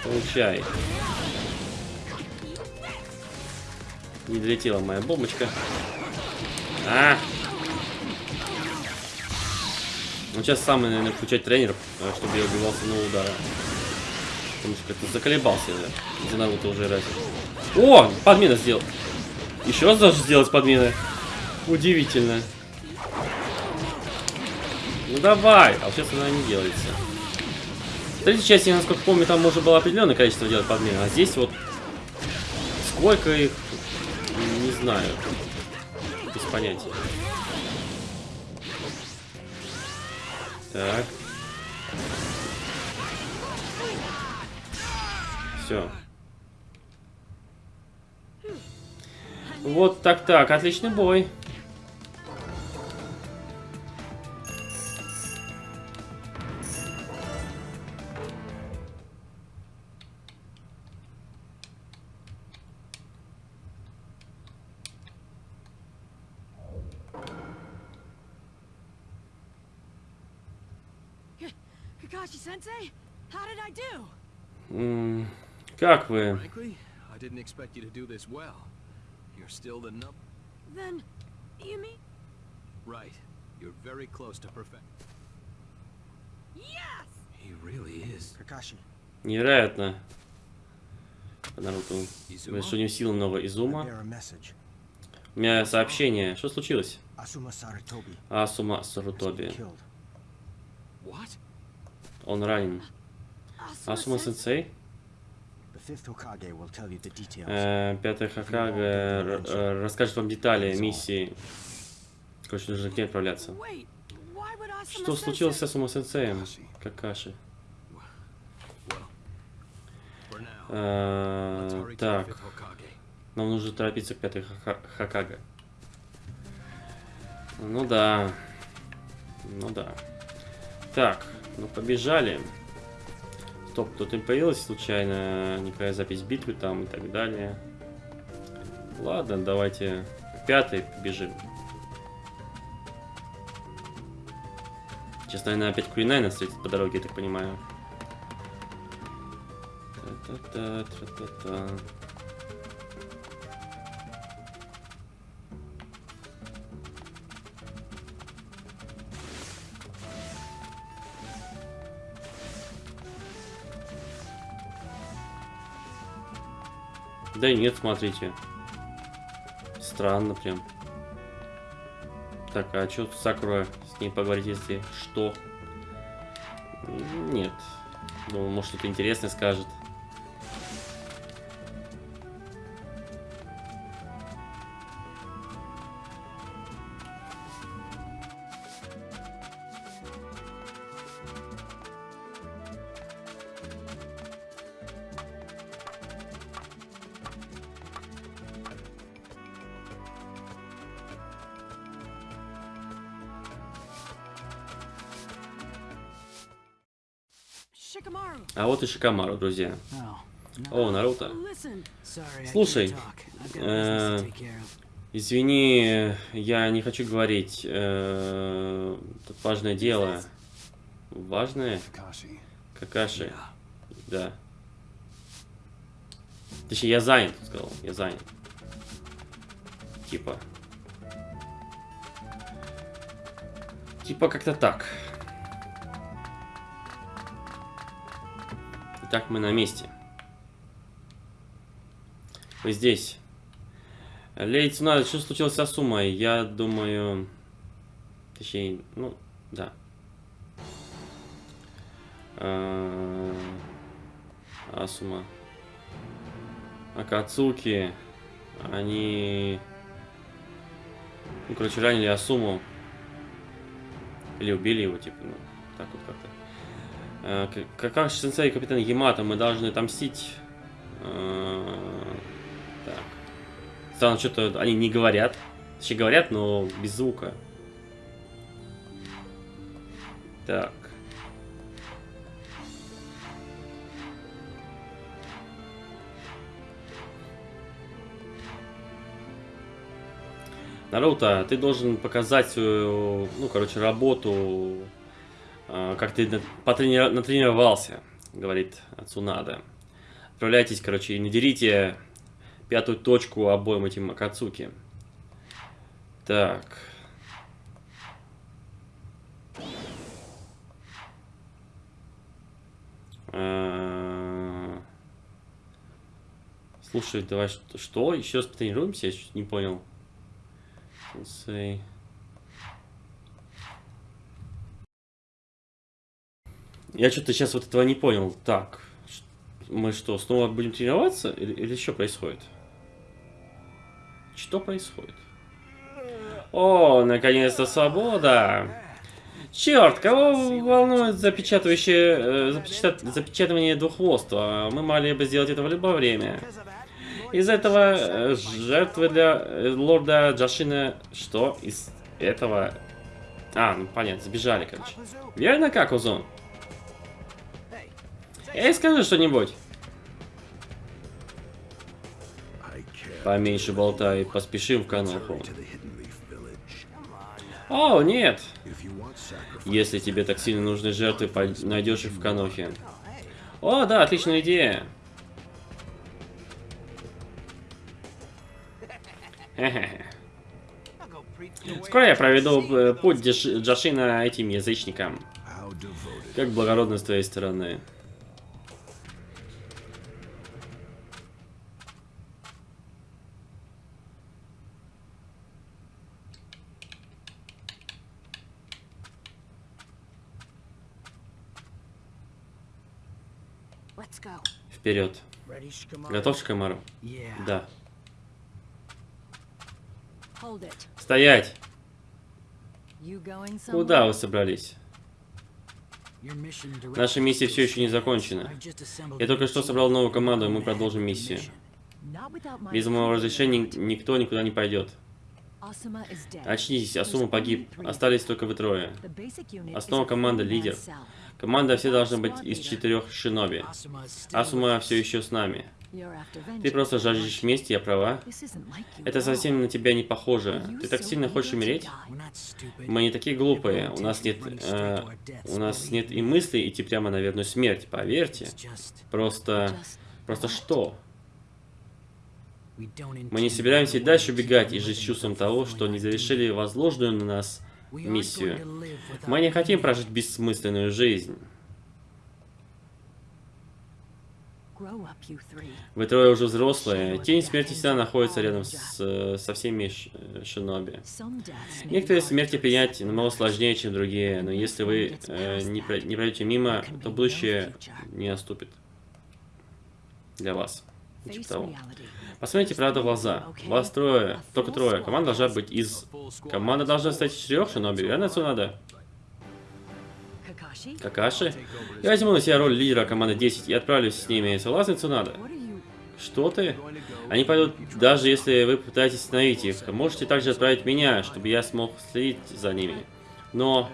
Получай. Не долетела моя бомбочка. А! Ну сейчас самый, наверное, включать тренер, э, чтобы я убивал с удара. Потому что как-то заколебался я за Наруто уже играть. О! Подмена сделал. Еще раз даже сделать подмены. Удивительно. Ну давай! А сейчас она не делается. В третьей части, я, насколько помню, там можно было определенное количество делать подмен. А здесь вот сколько их, не знаю. Без понятия. Так. Все. Вот так-так, отличный бой. You mean? Right. You're very close to perfect. Yes! He really is. Kakashi, Невероятно. Наруто. У него сила нового Изума. У меня сообщение. Что случилось? Асума Сарутоби. Он ранен. Asuma Асума Sensei? Сенсей? Пятый Хакага р- э, расскажет вам детали миссии. Короче, нужно к ней отправляться. Что случилось с Асума Сенсеем? Какаши. Э, Так, нам нужно торопиться к пятой Хака- Хакага. Ну да. Ну да. Так, ну побежали. Стоп, тут не появилась случайно никакая запись битвы там и так далее. Ладно, давайте к пятой побежим. Сейчас, наверное, опять Куринай нас встретит по дороге, я так понимаю. Та-та-та, Да нет, смотрите. Странно прям. Так, а что Сакура с ней поговорить, если что? Нет. Думаю, может что-то интересное скажет. И Шикамару, друзья. Oh, О, Наруто. Слушай, э. Извини, я не хочу говорить. э, важное дело. Важное? Какаши. Да. Точнее, я занят, сказал. Я занят. Типа. Типа как-то так. Итак, мы на месте. Вы здесь. Лей Цунада, что случилось с Асумой? Я думаю... Точнее, ну, да. А, Асума. Акацуки. Они... Ну, короче, ранили Асуму. Или убили его, типа, ну, так вот как-то. А, к- Какаши сенсей и капитан Ямато, мы должны отомстить. А, Так. Странно, что-то они не говорят. Точнее, говорят, но без звука. Так. Наруто, ты должен показать свою, ну, короче, работу, как ты потрени- натренировался, говорит Цунада. Отправляйтесь, короче, и надерите пятую точку обоим этим Акацуки. Так. А, Слушай, давай что? Еще раз потренируемся? Я чуть не понял. Сенсей. Я что-то сейчас вот этого не понял. Так, мы что, снова будем тренироваться? Или, или что происходит? Что происходит? О, наконец-то свобода! Черт, кого волнует запечатывающее, э, запечат- запечатывание двухвоства? Мы могли бы сделать это в любое время. Из этого э, жертвы для э, лорда Джашина... Что? Из этого... А, ну понятно, сбежали, короче. Верно, как, Узон? Эй, скажи что-нибудь. Поменьше болтай, поспешим в Каноху. О, нет! Если тебе так сильно нужны жертвы, найдешь их в Канохе. О, да, отличная идея. Скоро я проведу э, путь Джаш- Джашина этим язычникам. Как благородно с твоей стороны. Let's go. Вперед. Готов, Шикамару? Yeah. Да. Стоять! Куда вы собрались? Наша миссия все еще не закончена. Я только что собрал новую команду, и мы продолжим миссию. Без моего разрешения никто никуда не пойдет. Очнитесь, Асума погиб. Остались только вы трое. Основа команды лидер. Команда все должна быть из четырех шиноби. Асума все еще с нами. Ты просто жаждешь мести, я права? Это совсем на тебя не похоже. Ты так сильно хочешь умереть? Мы не такие глупые. У нас нет, э, у нас нет и мысли идти прямо на верную смерть. Поверьте. Просто, просто что? Мы не собираемся и дальше убегать и жить чувством того, что не завершили возложенную на нас миссию. Мы не хотим прожить бессмысленную жизнь. Вы трое уже взрослые. Тень смерти всегда находится рядом с, со всеми шиноби. Некоторые смерти принять намного сложнее, чем другие, но если вы э, не, не пройдете мимо, то будущее не наступит для вас. Face того. Посмотрите правду в глаза. Вас трое, только трое. Команда должна быть из... Команда должна стать из четырех шиноби, верно? Kakashi, Какаши? Я возьму на себя роль лидера команды 10 и отправлюсь с ними. Цунада? are you... Что ты? Они пойдут, даже если вы попытаетесь остановить их. Можете также отправить меня, чтобы я смог следить за ними. Но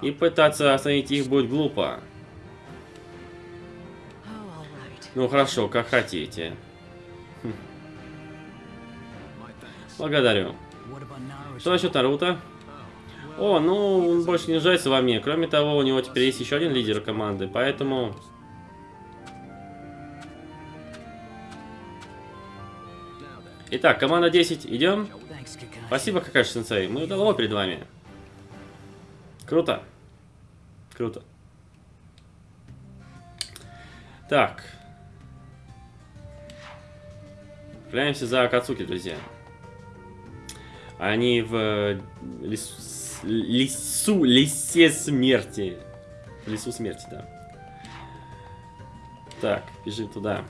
и пытаться остановить их будет глупо. Oh. Ну хорошо, как хотите. Благодарю. Что насчет Наруто? О, ну, он больше не нуждается во мне. Кроме того, у него теперь есть еще один лидер команды, поэтому... Итак, команда 10, идем? Спасибо, Какаши-сенсей. Мы давно перед вами. Круто. Круто. Так. Отправляемся за Акацуки, друзья. Они в э, лесу, лесе смерти. В лесу смерти, да. Так, бежим туда.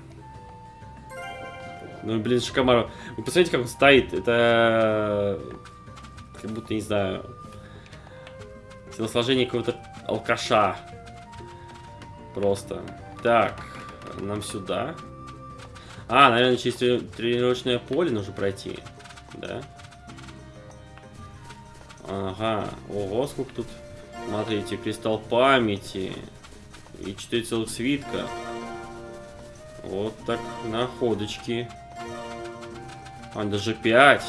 Ну, блин, Шикамару. Вы посмотрите, как он стоит. Это... Как будто, не знаю... Телосложение какого-то алкаша. Просто. Так, нам сюда. А, наверное, через трени- тренировочное поле нужно пройти. Да? Ага. Ого, сколько тут. Смотрите, кристалл памяти. И 4 целых свитка. Вот так, находочки. А, даже 5.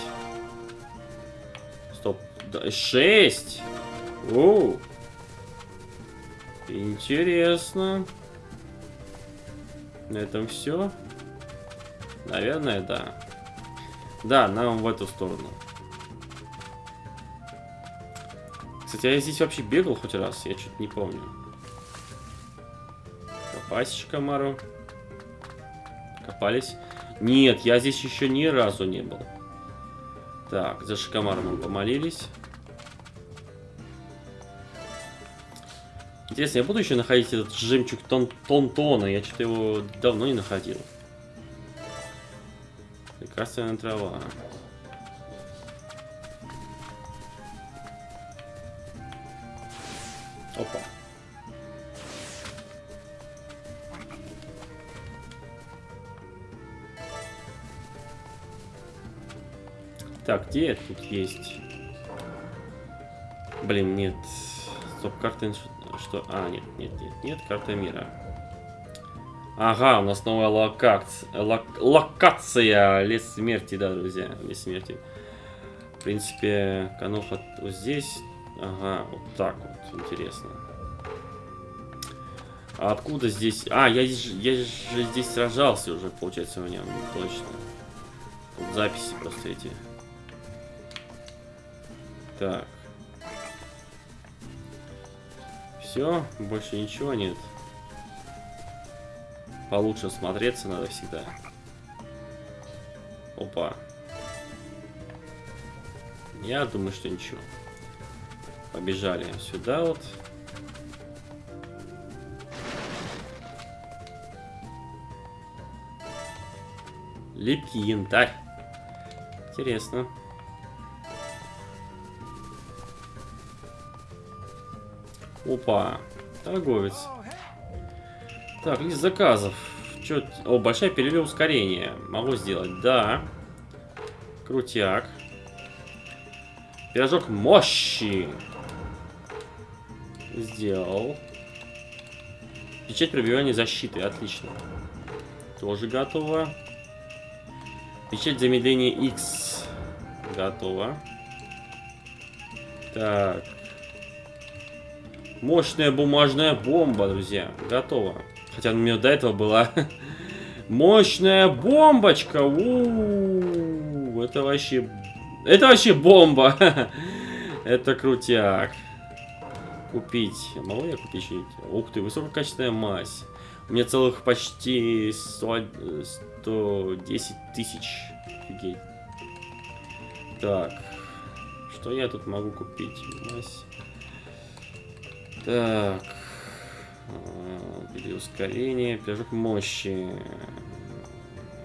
Стоп. Да, 6. Оу. Интересно. На этом все? Наверное, да. Да, нам в эту сторону. Кстати, я здесь вообще бегал хоть раз, я что-то не помню. Копасечка, Мару. Копались. Нет, я здесь еще ни разу не был. Так, за Шикомаром мы помолились. Интересно, я буду еще находить этот жемчуг тон Тонтона? Я что-то его давно не находил. Лекарственная трава. Опа. Так, где тут есть? Блин, нет. Стоп, карта что? А, нет, нет, нет, нет, карта мира. Ага, у нас новая локация. лок- локация. Лес смерти, да, друзья. Лес смерти. В принципе, Каноха вот здесь. Ага, вот так вот. Интересно. А откуда здесь... А, я, я же здесь сражался уже, получается, в нем. Точно. Тут записи просто эти. Так. Все, больше ничего нет. Получше смотреться надо всегда. Опа. Я думаю, что ничего. Побежали сюда вот. Липкий янтарь. Интересно. Опа. Торговец. Так, лист заказов. Чё... О, большая перерыв ускорения. Могу сделать, да. Крутяк. Пирожок мощи. Сделал. Печать пробивания защиты. Отлично. Тоже готово. Печать замедления X. Готово. Так. Мощная бумажная бомба, друзья. Готово. Хотя у меня до этого была мощная бомбочка. У -у -у, это вообще... Это вообще бомба. это крутяк. Купить. Могу я купить что-нибудь? Ух ты, высококачественная мазь. У меня целых почти 100, 110 тысяч. Офигеть. Так. Что я тут могу купить? Мазь. Так. Бери ускорение, пирожок мощи.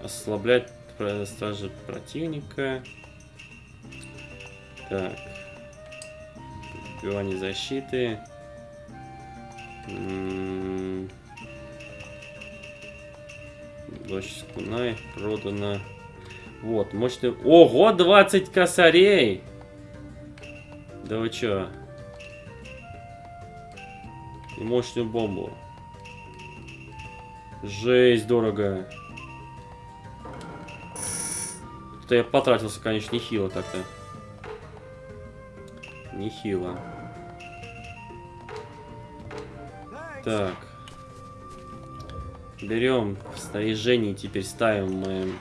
Ослаблять стражи противника. Так. Убивание защиты. М-м-м. Дочь Скунай продано. Вот, мощный... Ого, 20 косарей! Да вы чё? И мощную бомбу. Жесть, дорого. Это я потратился, конечно, нехило так-то. Нехило. Так. Берем в снаряжении, теперь ставим мы...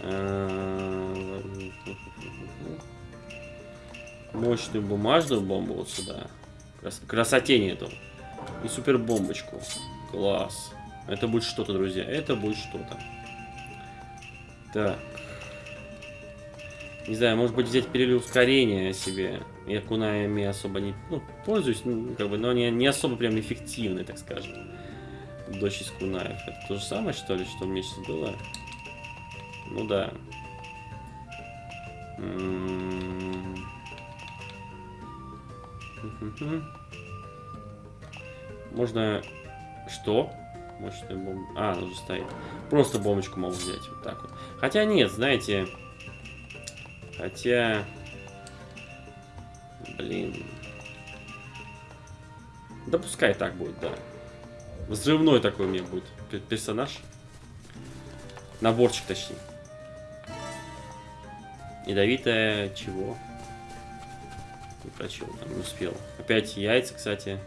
э, Мощную бумажную бомбу вот сюда. Крас красоте нету. И супер бомбочку. Класс. Это будет что-то, друзья. Это будет что-то. Так. Не знаю, может быть взять перелив ускорения себе. Я кунаями особо не ну, пользуюсь, ну, как бы, но они не особо прям эффективны, так скажем. Дочь из кунаев. Это то же самое, что ли, что у меня сейчас было? Ну да. М-м-м. Можно... Что? Мощная бомба. А, уже стоит. Просто бомбочку могу взять. Вот так вот. Хотя нет, знаете... Хотя... Блин. Да пускай так будет, да. Взрывной такой у меня будет пер- персонаж. Наборчик, точнее. Ядовитая чего? Не прочел, там не успел. Опять яйца, кстати.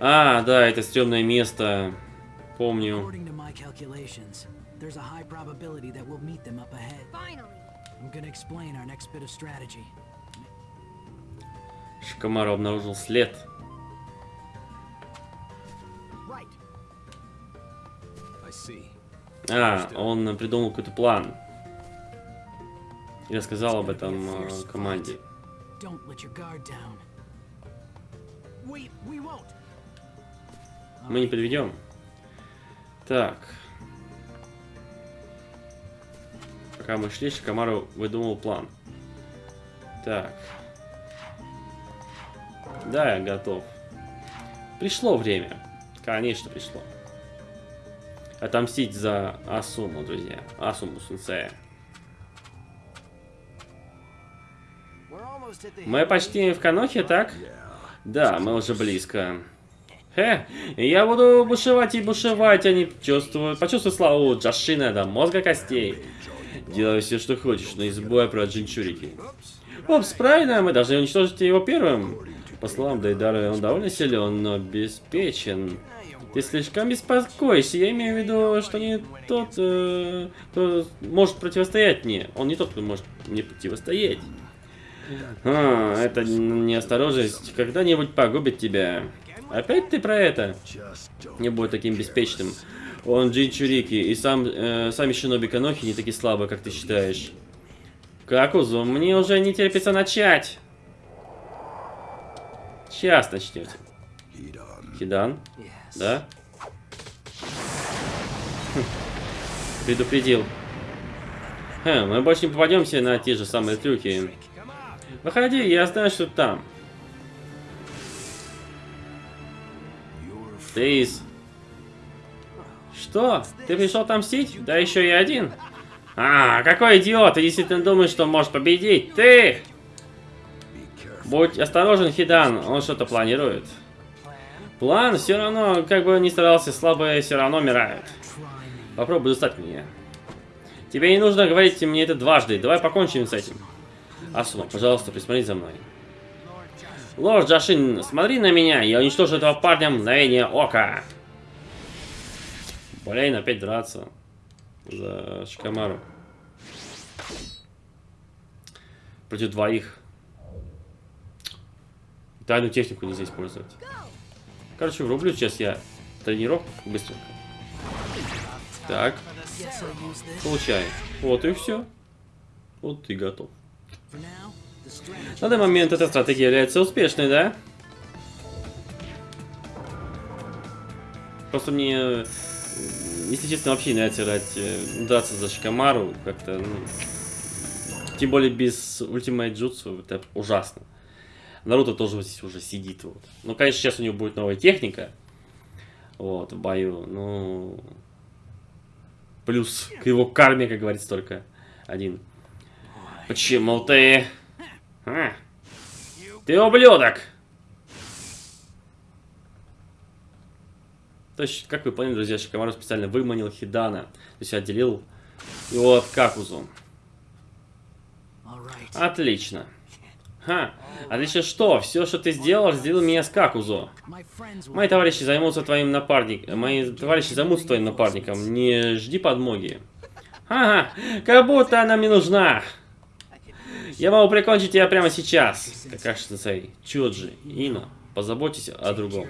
А, да, это стрёмное место. Помню. According to my calculations, there's a high probability that we'll meet them up ahead. Finally. I'm gonna explain our next bit of strategy. Шикомару обнаружил след. Right. I see. А, он придумал какой-то план. Я сказал об этом э, команде. Don't let your guard down. We we won't. Мы не подведем. Так. Пока мы шли, Шикомару выдумал план. Так. Да, я готов. Пришло время. Конечно, пришло. Отомстить за Асуму, друзья. Асуму the Мы почти в Канохе, так? Да, мы уже близко. Хе, я буду бушевать и бушевать, они чувствуют, почувствуют славу Джашина до мозга костей. Делай все, что хочешь, но не забывай про джинчурики. Опс, правильно, мы должны уничтожить его первым. По словам Дейдара, он довольно силен, но обеспечен. Ты слишком беспокоишься. Я имею в виду, что не тот, э, кто может противостоять мне. Он не тот, кто может мне противостоять. А, это неосторожность когда-нибудь погубит тебя. Опять ты про это? Не будь таким беспечным. Он Джинчурики, и сам, э, сами Шиноби Канохи не такие слабые, как ты считаешь. Какузу, мне уже не терпится начать. Сейчас начнете. Хидан? Да? Хм. Предупредил. Хм, мы больше не попадемся на те же самые трюки. Выходи, я знаю, что там. Тейс. Что? Ты пришел отомстить? Да еще и один. А, какой идиот! Ты действительно думаешь, что можешь победить? Ты! Будь осторожен, Хидан, он что-то планирует. План все равно, как бы ни старался, слабые все равно умирают. Попробуй достать меня. Тебе не нужно говорить мне это дважды. Давай покончим с этим. Асума, пожалуйста, присмотри за мной. Лорд Джашин, смотри на меня. Я уничтожу этого парня мгновение ока. Блин, опять драться. За Шикамару. Против двоих. Тайную технику нельзя использовать. Короче, врублю сейчас я тренировку быстренько. Так. Получай. Вот и все. Вот ты готов. На данный момент эта стратегия является успешной, да? Просто мне, если честно, вообще не нравится играть, э, драться за Шикамару. Как-то, ну, тем более без ультимейт джутсу, это ужасно. Наруто тоже вот здесь уже сидит. Вот. Ну, конечно, сейчас у него будет новая техника. Вот, в бою. Ну, плюс к его карме, как говорится, только один. Почему ты... А? Ты ублюдок! То есть, как вы поняли, друзья, Шикамару специально выманил Хидана. То есть отделил его от Какузу. Отлично. Ха, отлично что? Все, что ты сделал, сделал меня с Какузу. Мои товарищи займутся твоим напарником. Мои товарищи займутся твоим напарником. Не жди подмоги. Ага, как будто она мне нужна. Я могу прикончить тебя прямо сейчас. Какаши-сенсей, Чуджи, Ина, позаботьтесь о другом.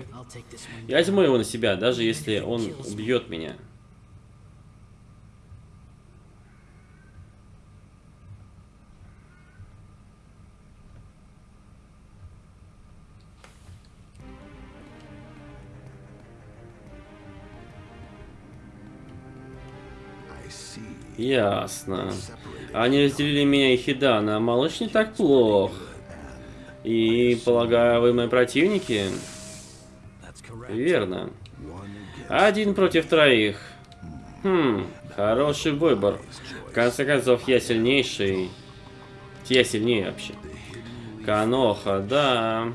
Я возьму его на себя, даже если он убьет меня. Ясно. Они разделили меня и Хидана. Малыш не так плох. И, полагаю, вы мои противники? Верно. Один против троих. Хм, хороший выбор. В конце концов, я сильнейший. Я сильнее вообще. Каноха, да.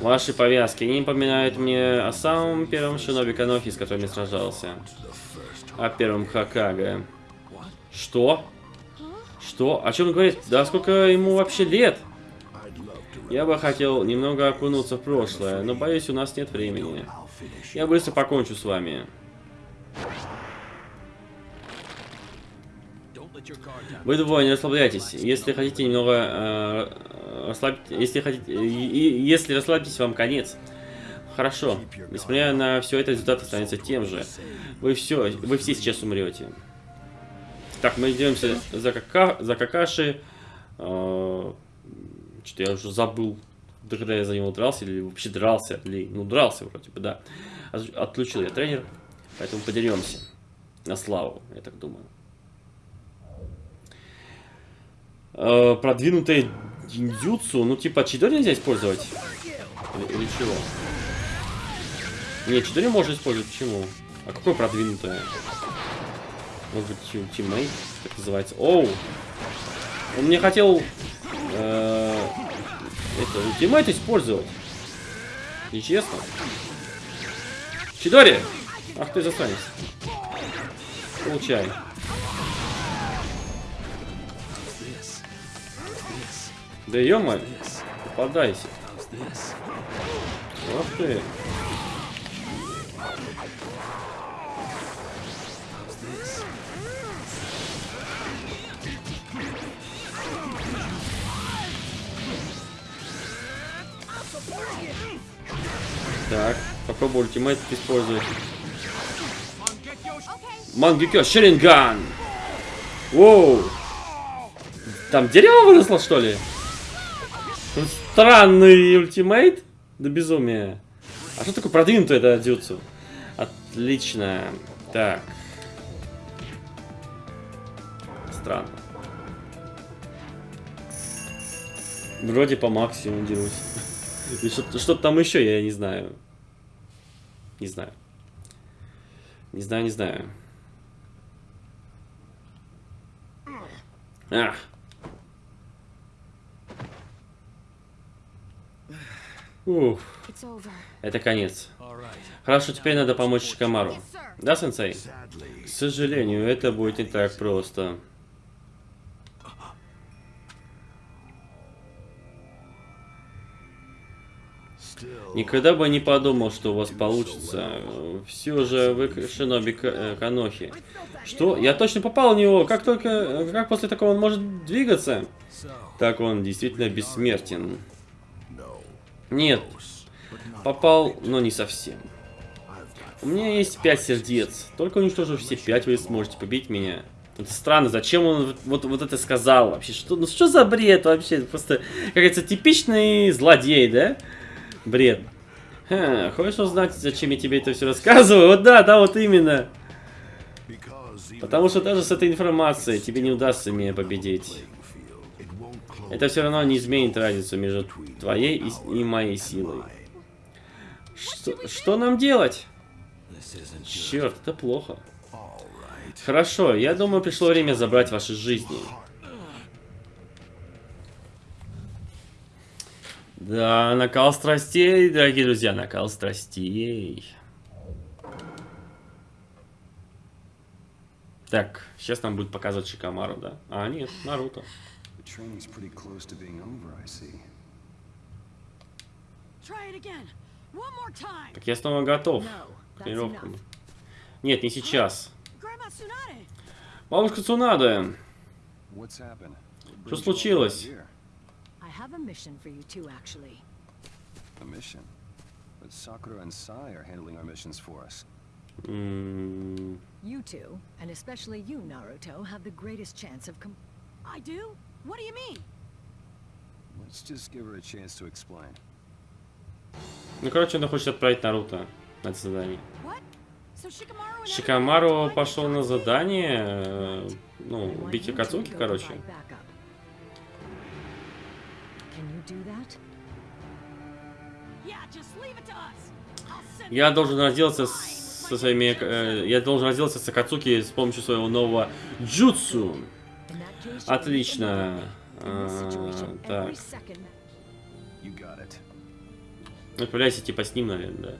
Ваши повязки не напоминают мне о самом первом шиноби Канохи, с которым я сражался. О первом Хакага. Что? Что? О чем он говорит? Да сколько ему вообще лет? Я бы хотел немного окунуться в прошлое, но боюсь, у нас нет времени. Я быстро покончу с вами. Вы двое не расслабляйтесь. Если хотите немного э, расслабить, если хотите, если расслабьтесь, вам конец. Хорошо. Несмотря на все это, результат останется тем же. Вы все, вы все сейчас умрете. Так, мы идемся за, кака, за Какаши. Э, Что-то я уже забыл, когда я за него дрался, или вообще дрался, или, ну, дрался вроде бы, да. Отключил я тренер, поэтому подеремся. На славу, я так думаю. Э, продвинутое гендзюцу, ну, типа, чидори нельзя использовать? Или, или чего? Не, чидори можно использовать, почему? А какое продвинутое? Может быть, teammate, как называется. Оу! Он мне хотел э, это ultimate использовать. Нечестно. Чидори! Ах ты засранец. Получай. Да ё-моё, попадайся. Ах ты. Так, попробуй ультимейт использовать. Okay. Мангекё, Шеринган! Воу! Там дерево выросло, что ли? Странный ультимейт? Да безумие. А что такое продвинутое это дюцу? Отлично. Так. Странно. Вроде по максимуму дерусь. И Что-то там еще, я не знаю. Не знаю. Не знаю, не знаю. Ах. Over. это конец. Хорошо, теперь надо помочь Шикамару. Да, сенсей? К сожалению, это будет не так просто. Никогда бы не подумал, что у вас получится. Все же вы Шиноби э, Канохи. Что? Я точно попал в него. Как только... Как после такого он может двигаться? Так он действительно бессмертен. Нет. Попал, но не совсем. У меня есть пять сердец. Только уничтожив все пять, вы сможете побить меня. Это странно, зачем он вот, вот это сказал вообще? Что, ну что за бред вообще? Просто, как говорится, типичный злодей, да? Бред. Ха, хочешь узнать, зачем я тебе это все рассказываю? Вот да, да, вот именно. Потому что даже с этой информацией тебе не удастся меня победить. Это все равно не изменит разницу между твоей и, и моей силой. Что, что нам делать? Черт, это плохо. Хорошо, я думаю, пришло время забрать ваши жизни. Да, накал страстей, дорогие друзья, накал страстей. Так, сейчас нам будет показывать Шикамару, да? А, нет, Наруто. Так я снова готов. No, к тренировкам. enough. Нет, не сейчас. Бабушка Цунада. Что случилось? here? I have a mission for you too, actually. A mission. But Sakura and Sai are handling our missions for us. М, You two, and especially you, Naruto, have the greatest chance of com- I do? What do you mean? Let's just give her a chance to explain. Ну, короче, он хочет отправить Наруто на это задание. Шикамару пошел на задание, э, ну, убить two go короче. Я должен разделаться со своими... э, я должен разделаться с Акацуки с помощью своего нового джутсу. Отлично. А, так. Отправляйся типа с ним, наверное,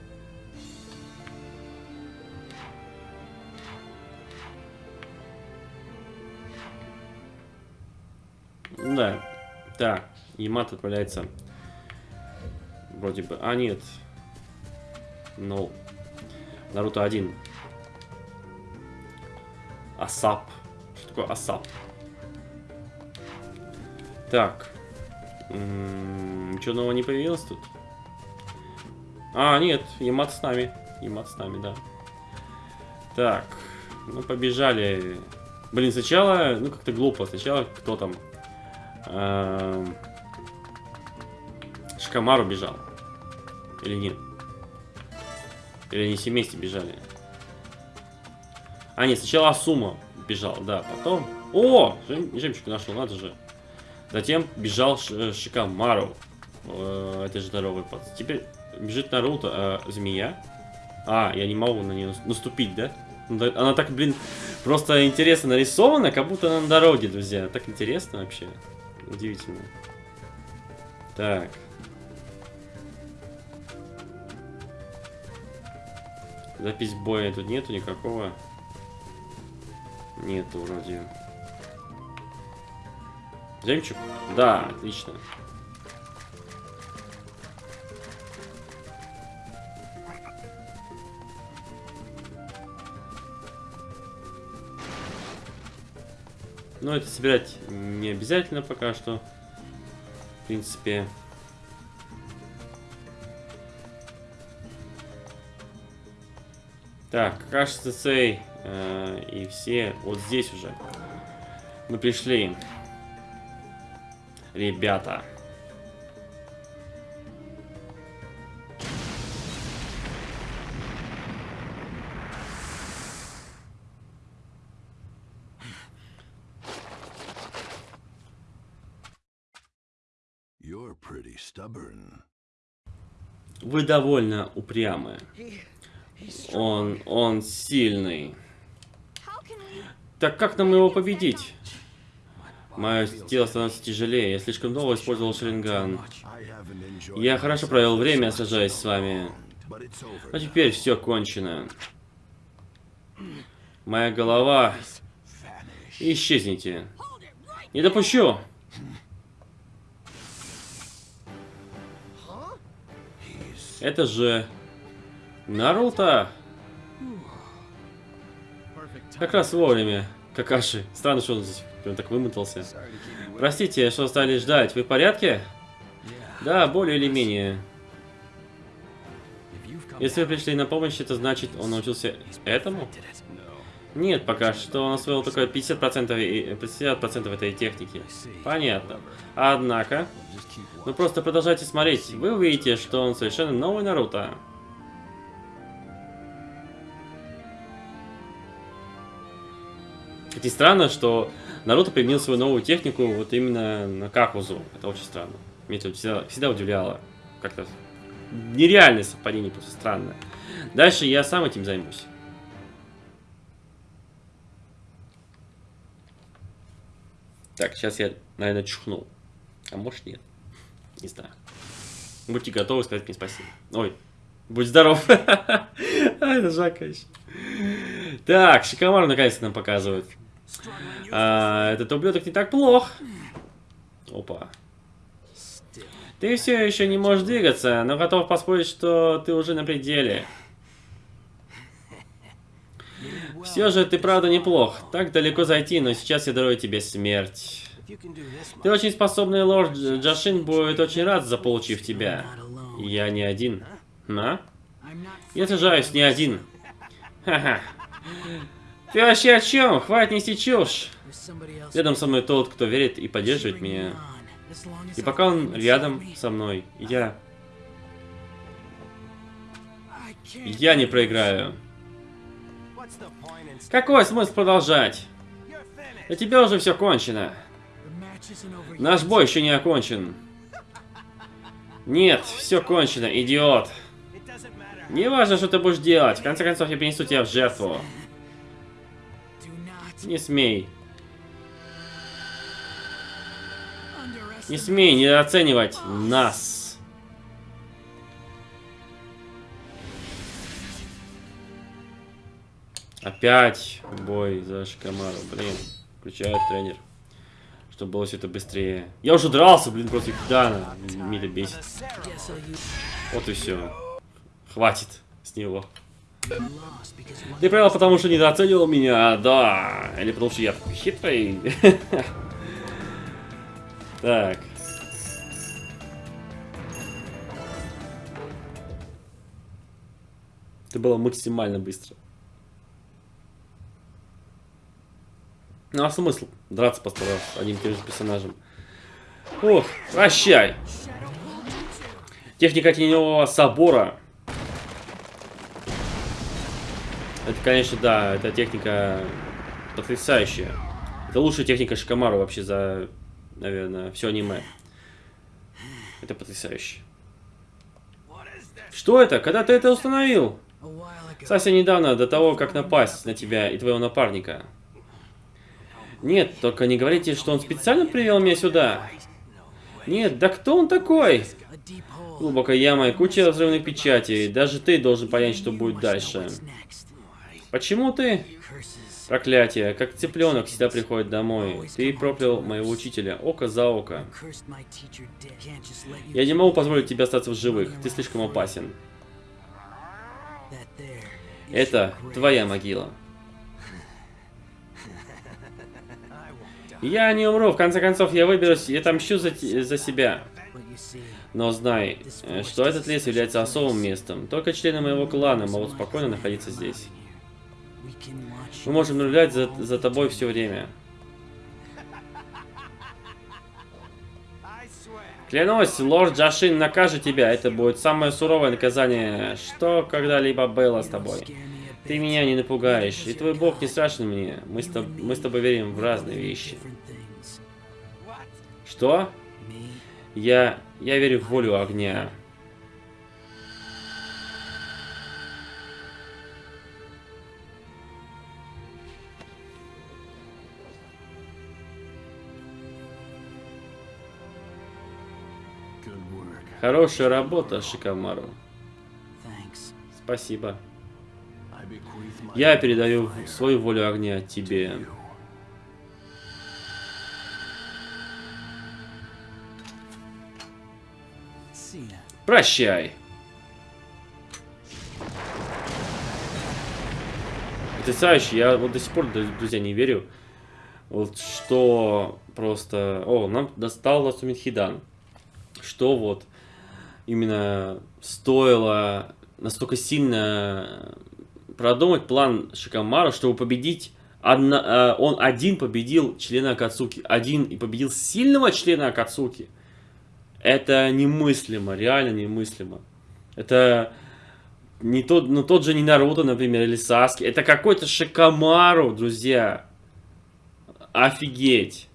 да. Да. Так, Ямат отправляется. Вроде бы. А, нет. Ну. Наруто один. Асап. Что такое Асап? Так. Ничего нового не появилось тут? А, нет, Ямат с нами. Ямат с нами, да. Так, ну побежали. Блин, сначала, ну как-то глупо. Сначала кто там? Эм, Шикамару бежал. Или нет? Или они все вместе бежали? А, нет, сначала Асума бежал, да, потом... О, жем- жемчуг нашел, надо же. Затем бежал Ш- Шикамару. Э, Это же здоровый пац. Теперь бежит Наруто, а змея. А, я не могу на нее наступить, да? Да, Она так, блин, просто интересно нарисована, как будто она на дороге, друзья. Так интересно вообще. Удивительно. Так. Запись боя тут нету никакого. Нету вроде. Жемчуг? Да, отлично. Но это собирать не обязательно пока что. В принципе. Так, кажется, цей э, и все вот здесь уже. Мы пришли. Ребята. Вы довольно упрямы. Он, он сильный. Так как нам его победить? Мое тело становится тяжелее. Я слишком долго использовал enjoyed Я хорошо провел время, сражаясь с вами. Но теперь все кончено. Моя голова... Исчезните. Не допущу! Это же... Наруто! Как раз вовремя. Какаши. Странно, что он здесь прям так вымотался. Простите, что стали ждать. Вы в порядке? Да, более или менее. Если вы пришли на помощь, это значит, он научился этому? Нет, пока что он освоил только 50%, и- 50 этой техники. Понятно. Однако, вы просто продолжайте смотреть. Вы увидите, что он совершенно новый Наруто. Хоть странно, что Наруто применил свою новую технику вот именно на Какузу. Это очень странно. Меня это всегда, всегда удивляло. Как-то нереальное совпадение, просто странное. Дальше я сам этим займусь. Так, сейчас я, наверное, чухнул. А может нет. Не знаю. Будьте готовы сказать мне спасибо. Ой, будь здоров. А, это Жака еще. Так, Шикомару наконец-то нам показывают. А, этот ублюдок не так плох. Опа. Ты все еще не можешь двигаться, но готов поспорить, что ты уже на пределе. Все же ты правда неплох. Так далеко зайти, но сейчас я дарую тебе смерть. Ты очень способный лорд Джашин будет очень рад, заполучив тебя. Я не один. А? Я сражаюсь не один. Ха-ха. Ты вообще о чем? Хватит нести чушь. Рядом со мной тот, кто верит и поддерживает меня. И пока он рядом со мной, я... Я не проиграю. Какой смысл продолжать? Для тебя уже все кончено. Наш бой еще не окончен. Нет, все кончено, идиот. Не важно, что ты будешь делать. В конце концов, я принесу тебя в жертву. Не смей. Не смей недооценивать нас. Опять бой за Шикамару. Блин, включает тренер. Чтобы было все это быстрее. Я уже дрался, блин, против Дана. Меня бесит. Вот и все. Хватит с него. Ты проиграл, потому что недооценивал меня, да. Или потому что я такой хитрый. Так. Это было максимально быстро. Ну а смысл драться с одним тем же персонажем? Ох, прощай! Техника теневого собора. Это, конечно, да, эта техника потрясающая. Это лучшая техника Шикамару вообще за, наверное, все аниме. Это потрясающе. Что это? Когда ты это установил? Совсем недавно, до того, как напасть на тебя и твоего напарника. Нет, только не говорите, что он специально привел меня сюда. Нет, да кто он такой? Глубокая яма и куча взрывных печатей. Даже ты должен понять, что будет дальше. Почему ты? Проклятие, как цыпленок всегда приходит домой. Ты проклял моего учителя, око за око. Я не могу позволить тебе остаться в живых, ты слишком опасен. Это твоя могила. Я не умру, в конце концов я выберусь и отомщу за, за себя. Но знай, э, что этот лес является особым местом. Только члены моего клана могут спокойно находиться здесь. Мы можем наблюдать за, за тобой все время. Клянусь, лорд Джашин накажет тебя. Это будет самое суровое наказание, что когда-либо было с тобой. Ты меня не напугаешь, и твой бог не страшен мне. Мы с, тоб- мы с тобой верим в разные вещи. Что? Я... я верю в волю огня. Хорошая работа, Шикамару. Спасибо. Я передаю свою волю огня тебе. Прощай. Потрясающе. Я вот до сих пор, друзья, не верю. Вот что просто... О, нам достал Ласумин Хидан. Что вот именно стоило настолько сильно продумать план Шикамара, чтобы победить... Одна, э, он один победил члена Акацуки. Один и победил сильного члена Акацуки. Это немыслимо, реально немыслимо. Это не тот, ну, тот же не Наруто, например, или Саски. Это какой-то Шикамару, друзья. Офигеть.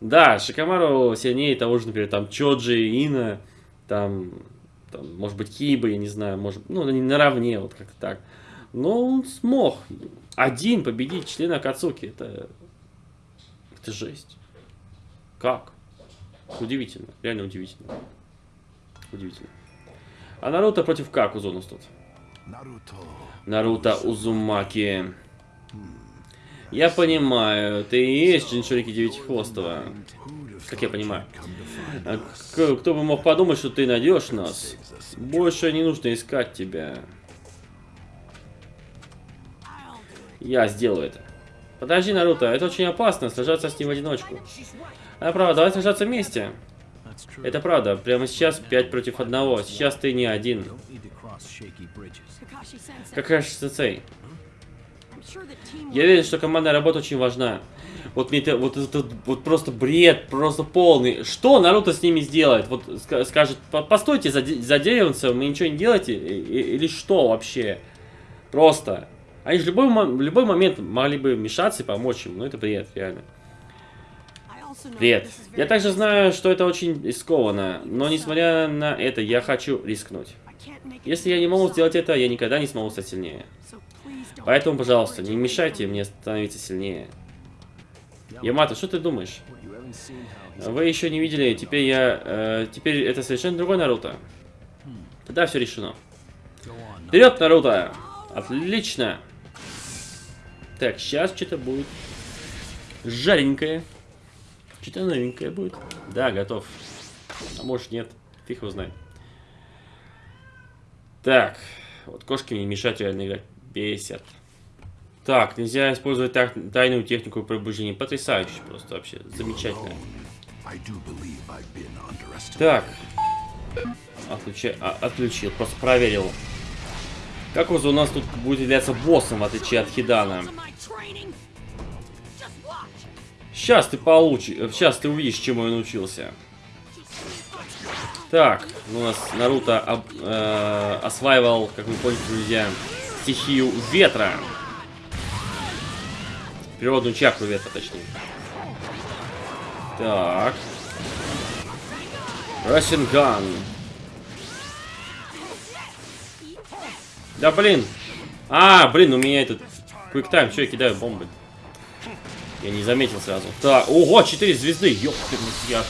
Да, Шикамару сильнее того же, например, там Чоджи, Ина, там, там, может быть, Киба, я не знаю, может, ну, они наравне, вот как так. Но он смог один победить члена Кацуки. Это, это жесть. Как? Удивительно, реально удивительно. Удивительно. А Наруто против Какузу у нас тут? Наруто Узумаки. Я понимаю, ты и есть Джиншурики Девятихвостого. Как я понимаю. К- кто бы мог подумать, что ты найдешь нас? Больше не нужно искать тебя. Я сделаю это. Подожди, Наруто, это очень опасно, сражаться с ним в одиночку. А правда, давай сражаться вместе. Это правда, прямо сейчас 5 против одного. Сейчас ты не один. Don't Я уверен, что командная работа очень важна. Вот мне это, вот это вот просто бред, просто полный. Что Наруто с ними сделает? Вот ска- скажет, «По- постойте за, за вы ничего не делаете? Или что вообще? Просто. Они же в любой, в любой момент могли бы вмешаться и помочь им. Ну это бред, реально. Бред. Я также знаю, что это очень рискованно. Но несмотря на это, я хочу рискнуть. Если я не могу сделать это, я никогда не смогу стать сильнее. Поэтому, пожалуйста, не мешайте мне становиться сильнее. Ямато, что ты думаешь? Вы еще не видели, теперь я... э, теперь это совершенно другой Наруто. Тогда все решено. Вперед, Наруто! Отлично! Так, сейчас что-то будет жаренькое. Что-то новенькое будет. Да, готов. А может нет. Фиг его знает. Так. Вот кошки мне мешают реально играть. Бесят. Так, нельзя использовать тайную технику пробуждения. Потрясающе просто вообще. Замечательно. Так. Отключа... а, отключил, просто проверил. Как у нас тут будет являться боссом, в отличие от Хидана? Сейчас ты получишь, сейчас ты увидишь, чему я научился. Так, у нас Наруто об- э, осваивал, как вы поняли, друзья, стихию ветра. Природную чакру ветра, точнее. Так. Расинган. Да блин. А, блин, у меня этот квиктайм, что я кидаю бомбы. Я не заметил сразу. Так, ого, 4 звезды, ёпты, я.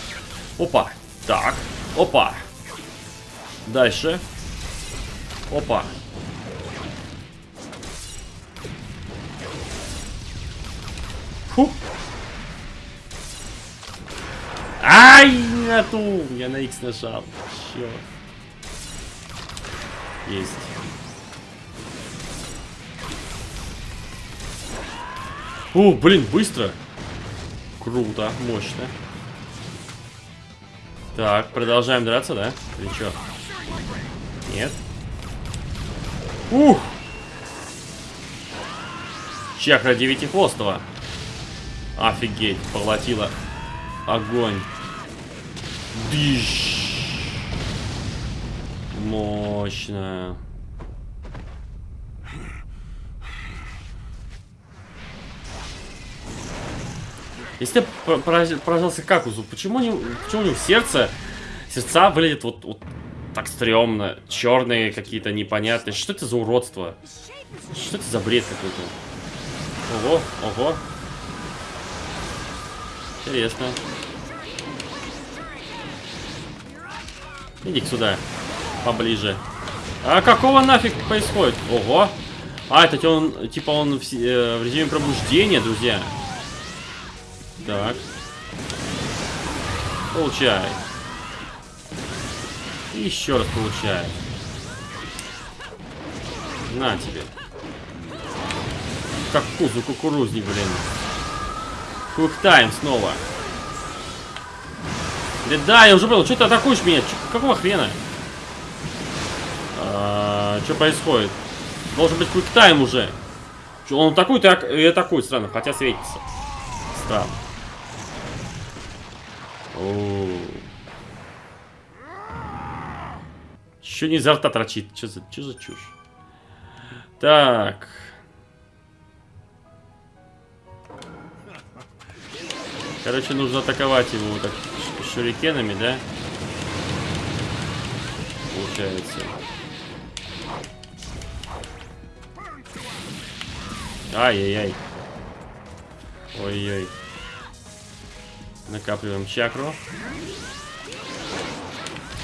Опа, так, опа. Дальше. Опа. Фу. Ай, на ту. Я на X нажал. Черт. Есть. О, блин, быстро. Круто, мощно. Так, продолжаем драться, да? Или что? Нет. Ух! Чакра девятихвостого. Офигеть, поглотила огонь. Дыщ. Мощно. Если пора- поражался Какузу, почему, не, почему у него сердце, сердца выглядят вот, вот так стрёмно, черные какие-то непонятные. Что это за уродство? Что это за бред какой-то? Ого, ого. Интересно. иди сюда, поближе. А какого нафиг происходит? Ого. А, это он, типа он в, э, в режиме пробуждения, друзья. Так. Получай. И еще раз получай. На тебе. Как кузу кукурузник, блин. Куктайм снова. Да, да, я уже был. Что ты атакуешь меня? Чё- какого хрена? А, что происходит? Должен быть куктайм уже. Чё, он атакует и ак- и атакует странно, хотя светится. Странно. Еще не изо рта торчит. Что за, за чушь? Так. Короче, нужно атаковать его вот так шурикенами, да? Получается. Ай-яй-яй. Ой-ой. Накапливаем чакру.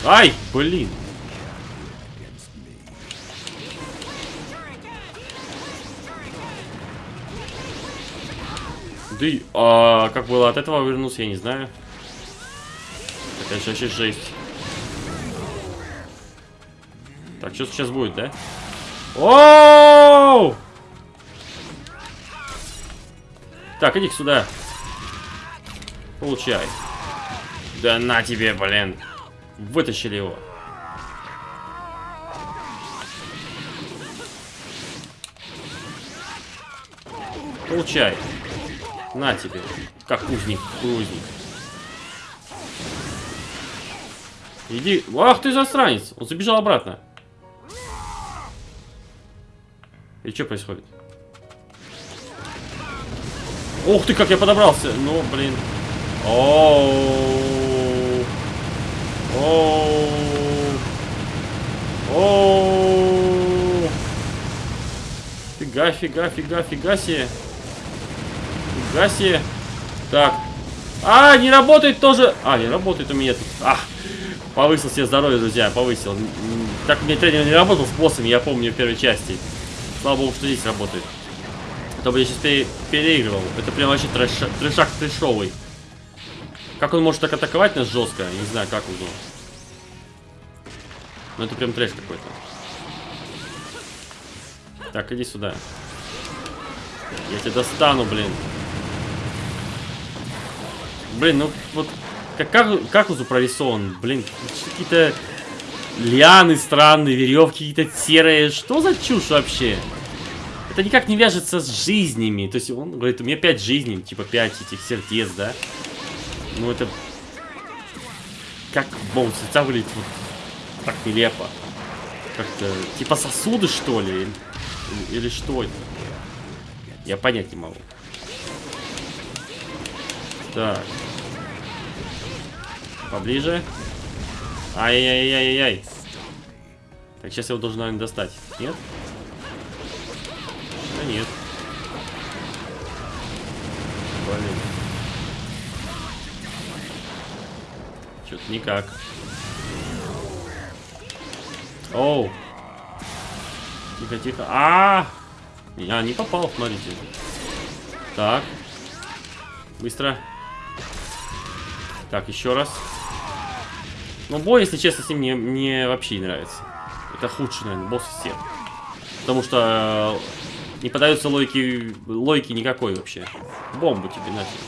Ай, блин. И, а, как было от этого вернулся, я не знаю. Это вообще жесть. Так, что сейчас будет, да? Оу! Так, иди сюда. Получай. Да на тебе, блин. Вытащили его. Получай. На тебе. Как узник, узник. Иди. Ах ты засранец. Он забежал обратно. И что происходит? Ух ты, как я подобрался. Ну, блин. Оу. Оу. Оу. Фига, фига, фига, фига себе. Фига себе. Так. А, не работает тоже. А, не работает у меня тут. А, повысил себе здоровье, друзья, повысил. Так у меня тренер не работал с боссами, я помню в первой части. Слава богу, что здесь работает. А бы я сейчас пере- переигрывал. Это прям вообще трэш, трэшак трэшовый. Как он может так атаковать нас жестко? Не знаю, как он. Но это прям трэш какой-то. Так, иди сюда. Я тебя достану, блин. Блин, ну вот как, как, он прорисован? Блин, какие-то лианы странные, веревки какие-то серые. Что за чушь вообще? Это никак не вяжется с жизнями. То есть он говорит, у меня 5 жизней, типа 5 этих сердец, да? Ну это... Как бомб сердца выглядит вот так нелепо. Как-то... Типа сосуды, что ли? Или, или что это? Я понять не могу. Так. Поближе. Ай-яй-яй-яй-яй. Так, сейчас я его должен, наверное, достать. Нет? Да нет. Блин. Что-то никак. Оу. Тихо, тихо. А, -а, -а! Я не попал, смотрите. Так. Быстро. Так, еще раз. Но бой, если честно, с ним мне, мне вообще не нравится. Это худший, наверное, босс из всех. Потому что э, не подается логики, логики никакой вообще. Бомбу тебе нафиг.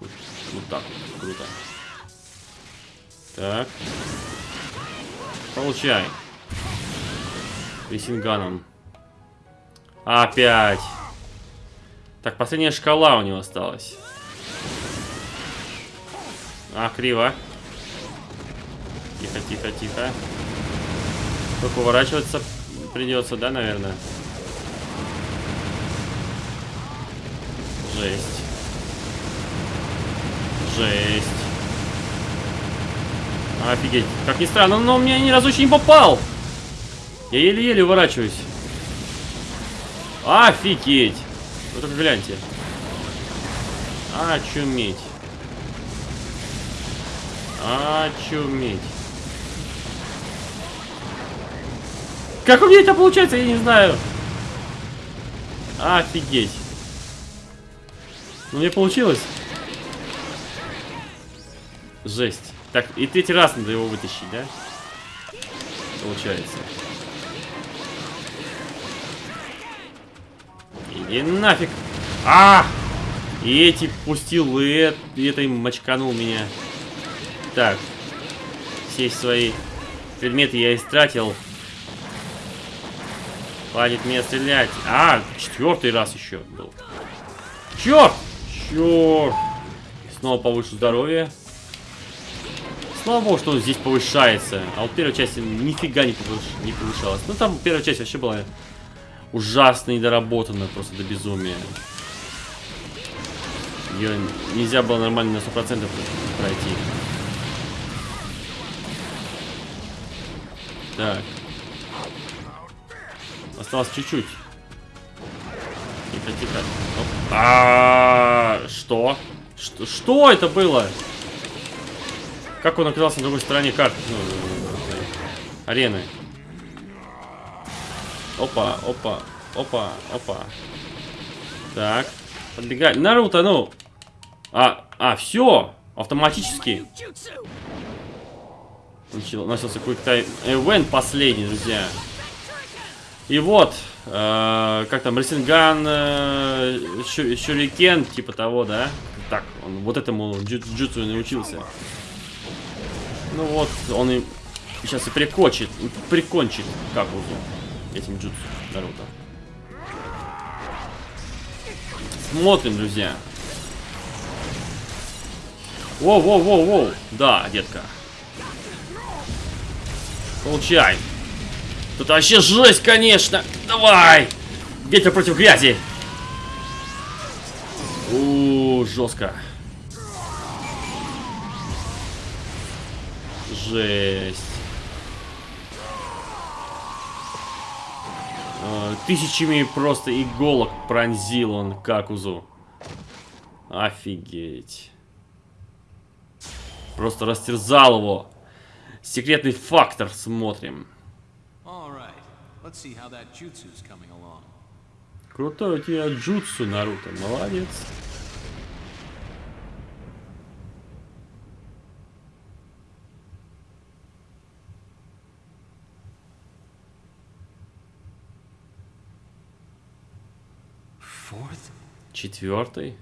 Вот, вот так вот. Круто. Так. Получай. Ресинганом. Опять. Так, последняя шкала у него осталась. А, криво. Тихо, тихо, тихо. Только уворачиваться придется, да, наверное? Жесть. Жесть. Офигеть. Как ни странно, но меня ни разу еще не попал. Я еле-еле уворачиваюсь. Офигеть. Вы только гляньте. Очуметь. Очуметь. Как у меня это получается, я не знаю. Офигеть. Ну, мне получилось. Жесть. Так, и третий раз надо его вытащить, да? Получается. Иди нафиг. А! И эти пустил, и, это, им мочканул меня. Так. Все свои предметы я истратил. Хватит меня стрелять. А, четвертый раз еще был. Черт! Черт! Снова повышу здоровье. Слава богу, что здесь повышается. А вот первая часть нифига не, повыш... не повышалась. Ну там первая часть вообще была ужасно недоработана, просто до безумия. Ее нельзя было нормально на 100% пройти. Так. Осталось чуть-чуть. Тихо, тихо. А, что? что? Это было? Как он оказался на другой стороне карты? Ну, арены. Опа, опа, опа, опа. Так. Подбегай. Наруто, ну. А, а, все. Автоматически. Начал, начался какой-то event последний, друзья. И вот, э, как там, Ресинган, э, Шурикен, типа того, да? Так, он вот этому джутсу научился. Ну вот, он и сейчас и прикончит, прикончит Какузу этим джутсу Наруто. Смотрим, друзья. Воу-воу-воу-воу. Да, детка. Получай. Тут вообще жесть, конечно. Давай. Ветер против грязи. У, жестко. Жесть. А, тысячами просто иголок пронзил он Какузу. Офигеть. Просто растерзал его. Секретный фактор смотрим. Крутой у тебя джутсу, Наруто. Молодец. Четвертый.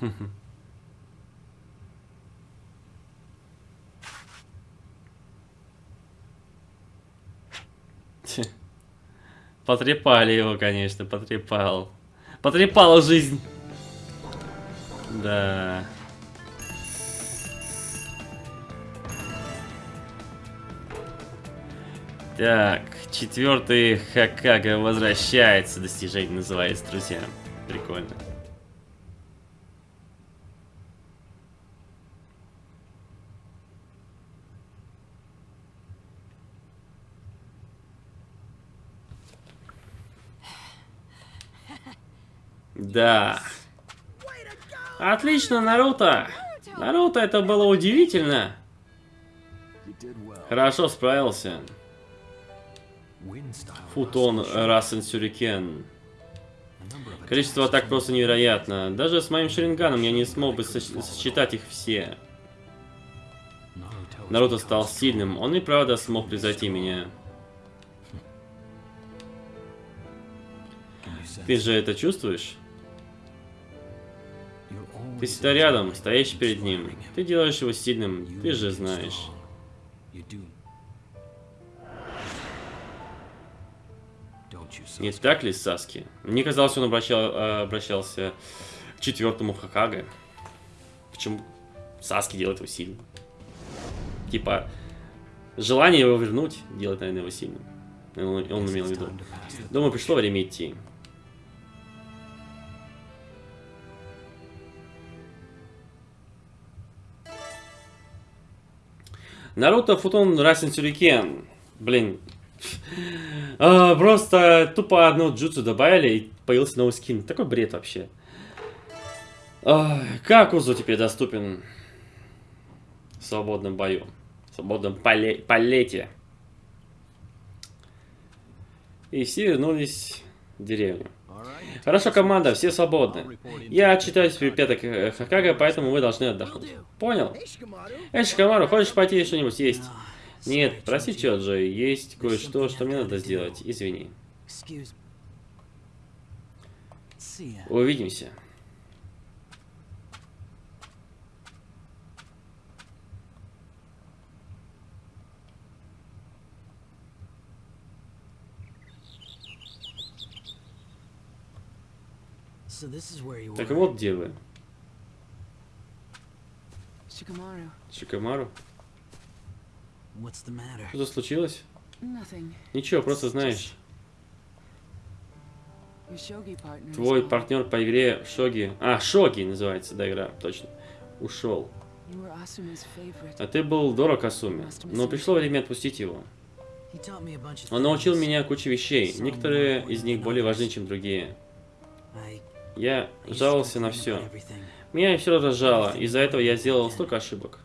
Потрепали его, конечно, потрепал. Потрепала жизнь. Да. Так, четвертый Хакага возвращается. Достижение называется, друзья. Прикольно. Да. Отлично, Наруто. Наруто, это было удивительно. Хорошо справился. Футон Расен Сюрикен. Количество атак просто невероятно. Даже с моим шеринганом я не смог бы сос- сосчитать их все. Наруто стал сильным, он и правда смог превзойти меня. Ты же это чувствуешь? Ты всегда рядом, стоишь перед ним. Ты делаешь его сильным, ты же знаешь. Не так ли, Саски? Мне казалось, он обращал, э, обращался к четвертому Хакаге. Почему Саски делает его сильным? Типа, желание его вернуть делает, наверное, его сильным. Он, он имел в виду. Думаю, пришло время идти. Наруто Футон Расин Сюрикен. Блин. А, просто тупо одно джутсу добавили и появился новый скин. Такой бред вообще. Ай, как Узу теперь доступен в свободном бою? В свободном поле полете. И все вернулись в деревню. Хорошо, команда, все свободны. Я отчитаюсь при пяток э, Хакага, поэтому вы должны отдохнуть. Понял? Эй, Шикамару, хочешь пойти что-нибудь есть? Нет, прости, Чоджо, есть кое-что, что мне надо сделать. Извини. Увидимся. So this is where you Так вот где вы. Шикамару. What's the matter? Что случилось? nothing. Ничего, просто знаешь. Твой партнер по игре Шоги... А, Шоги называется, да, игра, точно. Ушел. А ты был дорог Асуме. Но пришло время отпустить его. Он научил меня куче вещей. Некоторые из них более важны, чем другие. Я жаловался на все. Меня все раздражало. Из-за этого я сделал столько ошибок.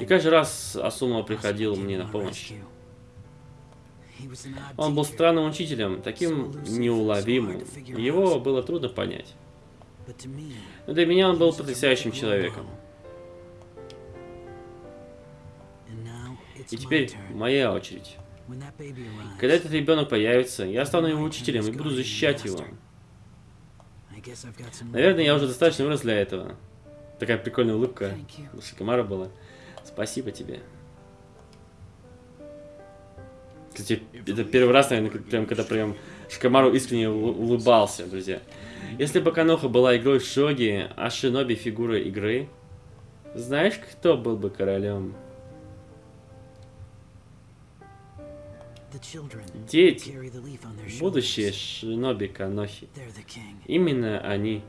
И каждый раз Асума приходил мне на помощь. Он был странным учителем, таким неуловимым. Его было трудно понять. Но для меня он был потрясающим человеком. И теперь моя очередь. Когда этот ребенок появится, я стану его учителем и буду защищать его. I guess I've got some Наверное, я уже достаточно вырос для этого. Такая прикольная улыбка у Шикамара была. Спасибо тебе. Кстати, это первый раз, наверное, прям, когда прям Шикамару искренне улыбался, друзья. Если бы Каноха была игрой в Шоги, а Шиноби фигурой игры, знаешь, кто был бы королем? Дети. carry the leaf on their shoulders. Будущее Шиноби Канохи. They're the king. Именно они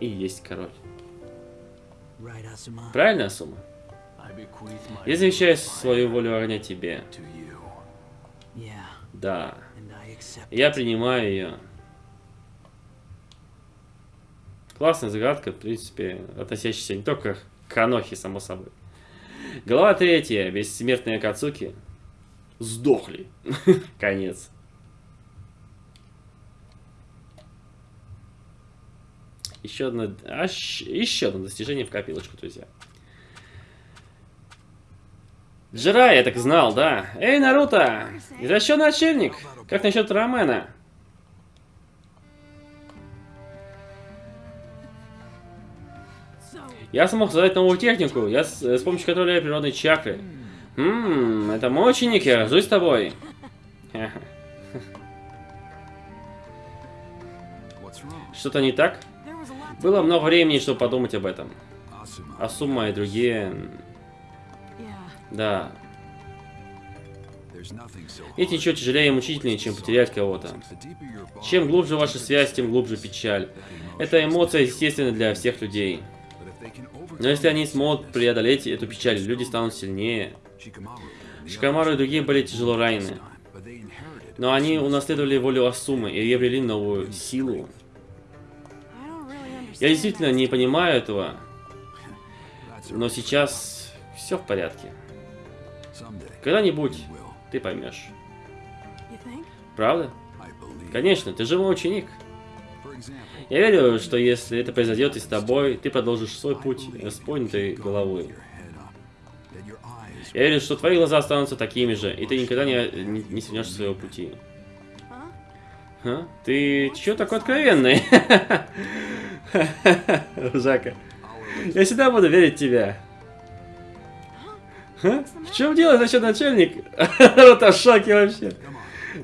и есть король. Right, Asuma? Правильно, Асума? I bequeath my Я завещаю свою волю огня тебе. to you. Yeah, Да. and I accept Я принимаю ее. Классная загадка, в принципе, относящаяся не только к Канохе, само собой. Глава третья. Бессмертные Кацуки. Сдохли. Конец. Еще одно, аж, еще одно достижение в копилочку, друзья. Джирай, я так знал, да. Эй, Наруто! Извращенный отшельник! Как насчет рамена? Я смог создать новую технику, я с, с помощью которой я природной чакры. Ммм, это мой ученик, я рожусь с тобой. Что-то не так? Было много времени, чтобы подумать об этом. Асума и другие... Да. Эти ничего тяжелее и мучительнее, чем потерять кого-то. Чем глубже ваша связь, тем глубже печаль. Эта эмоция естественна для всех людей. Но если они смогут преодолеть эту печаль, люди станут сильнее. Шикамару и другие были тяжело ранены. Но они унаследовали волю Асумы и обрели новую силу. Я действительно не понимаю этого, но сейчас все в порядке. Когда-нибудь ты поймешь. Правда? Конечно, ты же мой ученик. Я верю, что если это произойдет и с тобой, ты продолжишь свой путь с поднятой головой. Я верю, что твои глаза останутся такими же, и ты никогда не, не, не свернешь своего пути. А? Ты чё такой откровенный? Жака. Я всегда буду верить в тебя. А? В чем дело, зачем начальник? Вот в шоке вообще.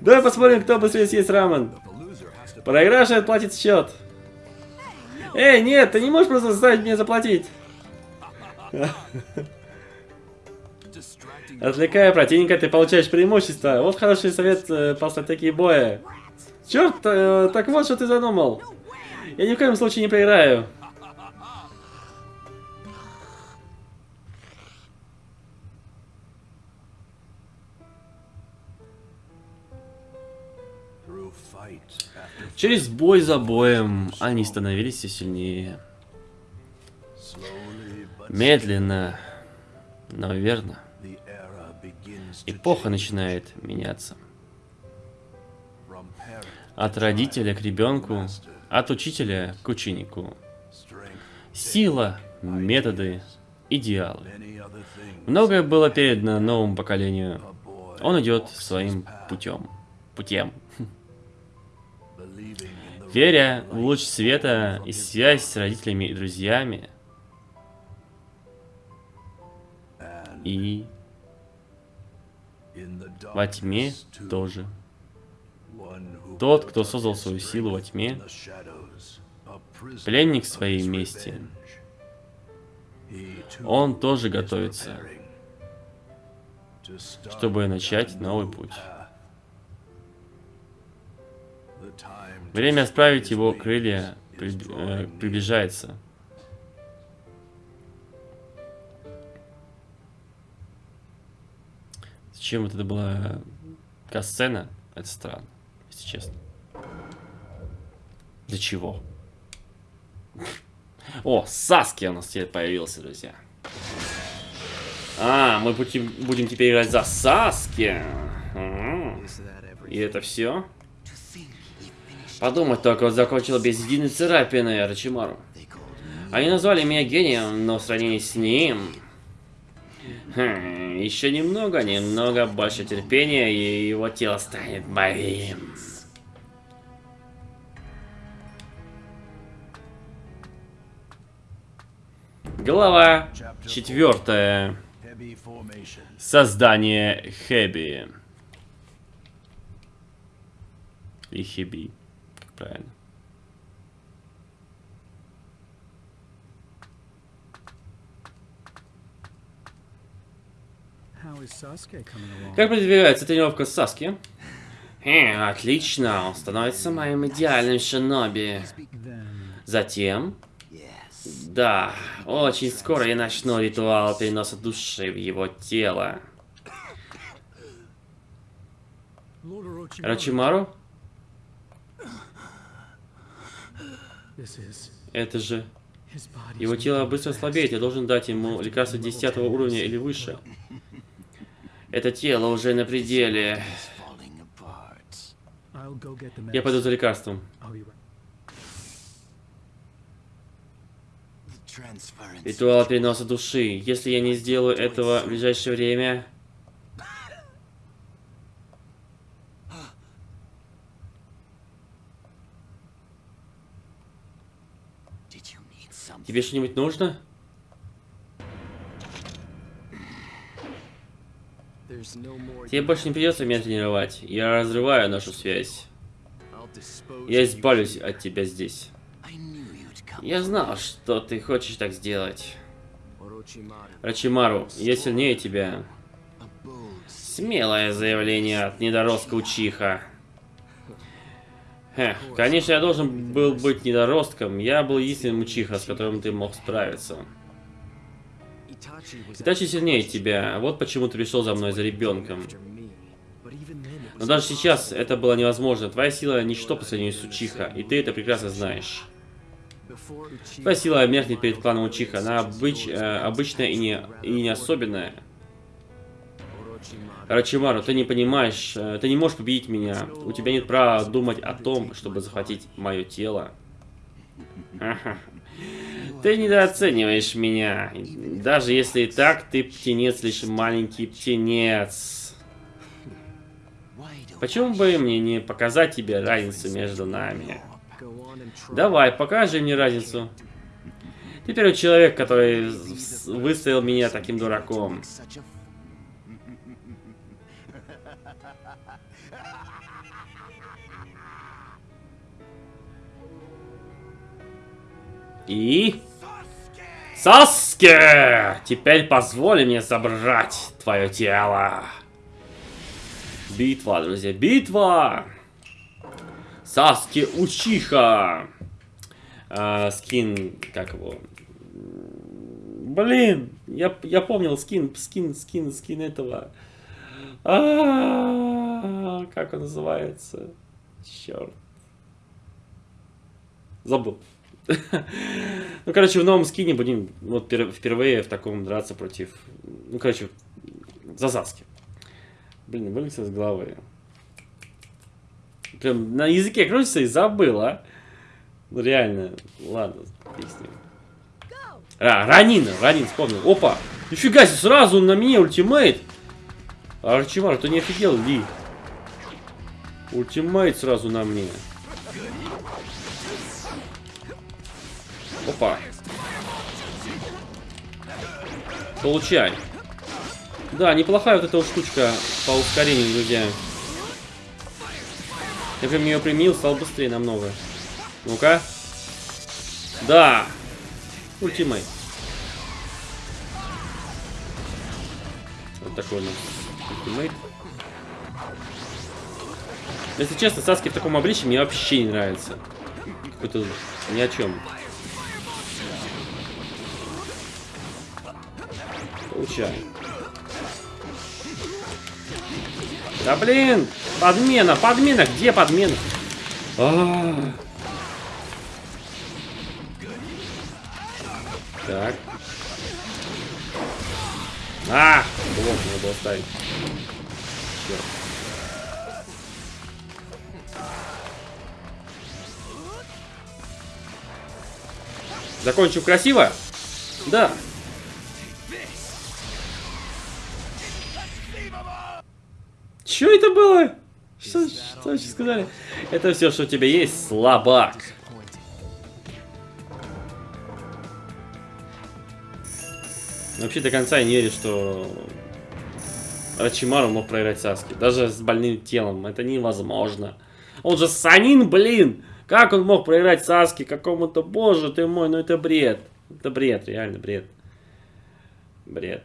Давай посмотрим, кто быстрее съест рамен. Проигравший отплатит счет. Эй, нет, ты не можешь просто заставить меня заплатить. Отвлекая противника, ты получаешь преимущество. Вот хороший совет э, по стратегии боя. Черт, э, так вот что ты задумал. Я ни в коем случае не проиграю. Через бой за боем они становились все сильнее. Медленно, но верно. Эпоха начинает меняться. От родителя к ребенку, от учителя к ученику. Сила, методы, идеалы. Многое было передано новому поколению. Он идет своим путем. Путем. Веря в луч света и связь с родителями и друзьями. И во тьме тоже. Тот, кто создал свою силу во тьме, пленник своей мести. Он тоже готовится, чтобы начать новый путь. Время his его крылья э, приближается. Зачем вот это была касцена? Это странно, если честно. Для чего? О, Саски у нас теперь появился, друзья. А, мы будем, теперь играть за Саски. И это все? Подумать только, он закончил без единой царапины Рачимару. Они назвали меня гением, но в сравнении с ним... Хм, еще немного, немного больше терпения, и его тело станет моим. Глава четвертая. Создание Хэби. И Хеби. Как правильно. How is Sasuke coming along? Как продвигается тренировка с Саски? Э, отлично, он становится моим идеальным шиноби. Затем... Да, очень скоро я начну ритуал переноса души в его тело. Рачимару? Это же... Его тело быстро слабеет, я должен дать ему лекарство 10 уровня или выше. Это тело уже на пределе. Я пойду за лекарством. Ритуал переноса души. Если я не сделаю этого в ближайшее время... Тебе что-нибудь нужно? Тебе больше не придется меня тренировать. Я разрываю нашу связь. Я избавлюсь от тебя здесь. Я знал, что ты хочешь так сделать. Рачимару, я сильнее тебя. Смелое заявление от недоростка Учиха. Эх, конечно, я должен был быть недоростком. Я был единственным Учиха, с которым ты мог справиться. Itachi was Итачи сильнее тебя. Вот почему ты пришел за мной за ребенком. Но даже сейчас это было невозможно. Твоя сила ничто по сравнению с Учиха, и ты это прекрасно знаешь. Твоя сила меркнет перед кланом Учиха. Она обыч- э, обычная и не, и не особенная. Рачимару, ты не понимаешь, э, ты не можешь победить меня. У тебя нет права думать о том, чтобы захватить мое тело. Ты недооцениваешь меня. Даже если и так, ты птенец, лишь маленький птенец. Почему бы мне не показать тебе разницу между нами? Давай, покажи мне разницу. Ты первый человек, который выставил меня таким дураком. И... Саске! Теперь позволь мне забрать твое тело. Битва, друзья, битва! Саски Учиха. А, скин, как его? Блин, я, я помнил скин, скин, скин, скин этого. А -а -а, как он называется? Черт. Забыл. Ну, короче, в новом скине будем вот впервые в таком драться против... Ну, короче, за Заски. Блин, вылез из головы. Прям на языке крутится и забыл, а? Ну, реально. Ладно, песни. А, Ранин, Ранин, вспомнил. Опа! Нифига себе, сразу на меня ультимейт. Арчимар, ты не офигел, Ли? Ultimate сразу на мне. Опа. Получай. Да, неплохая вот эта вот штучка по ускорению, друзья. Я прям ее применил, стал быстрее намного. Ну-ка. Да. Ultimate. Вот такой у нас ультимейт. Если честно, Саски в таком обличии мне вообще не нравится. Какой-то ни о чем. Получаем. Да блин! Подмена! Подмена! Где подмена? А -а -а. Так. А! Блок надо было ставить. Черт. Закончу красиво? Да. Что это было? Что, что вообще сказали? Это все, что у тебя есть, слабак. Вообще до конца я не верю, что Рачимару мог проиграть Саски. Даже с больным телом. Это невозможно. Он же Санин, блин! Как он мог проиграть Саски какому-то... Боже ты мой, ну это бред. Это бред, реально бред. Бред.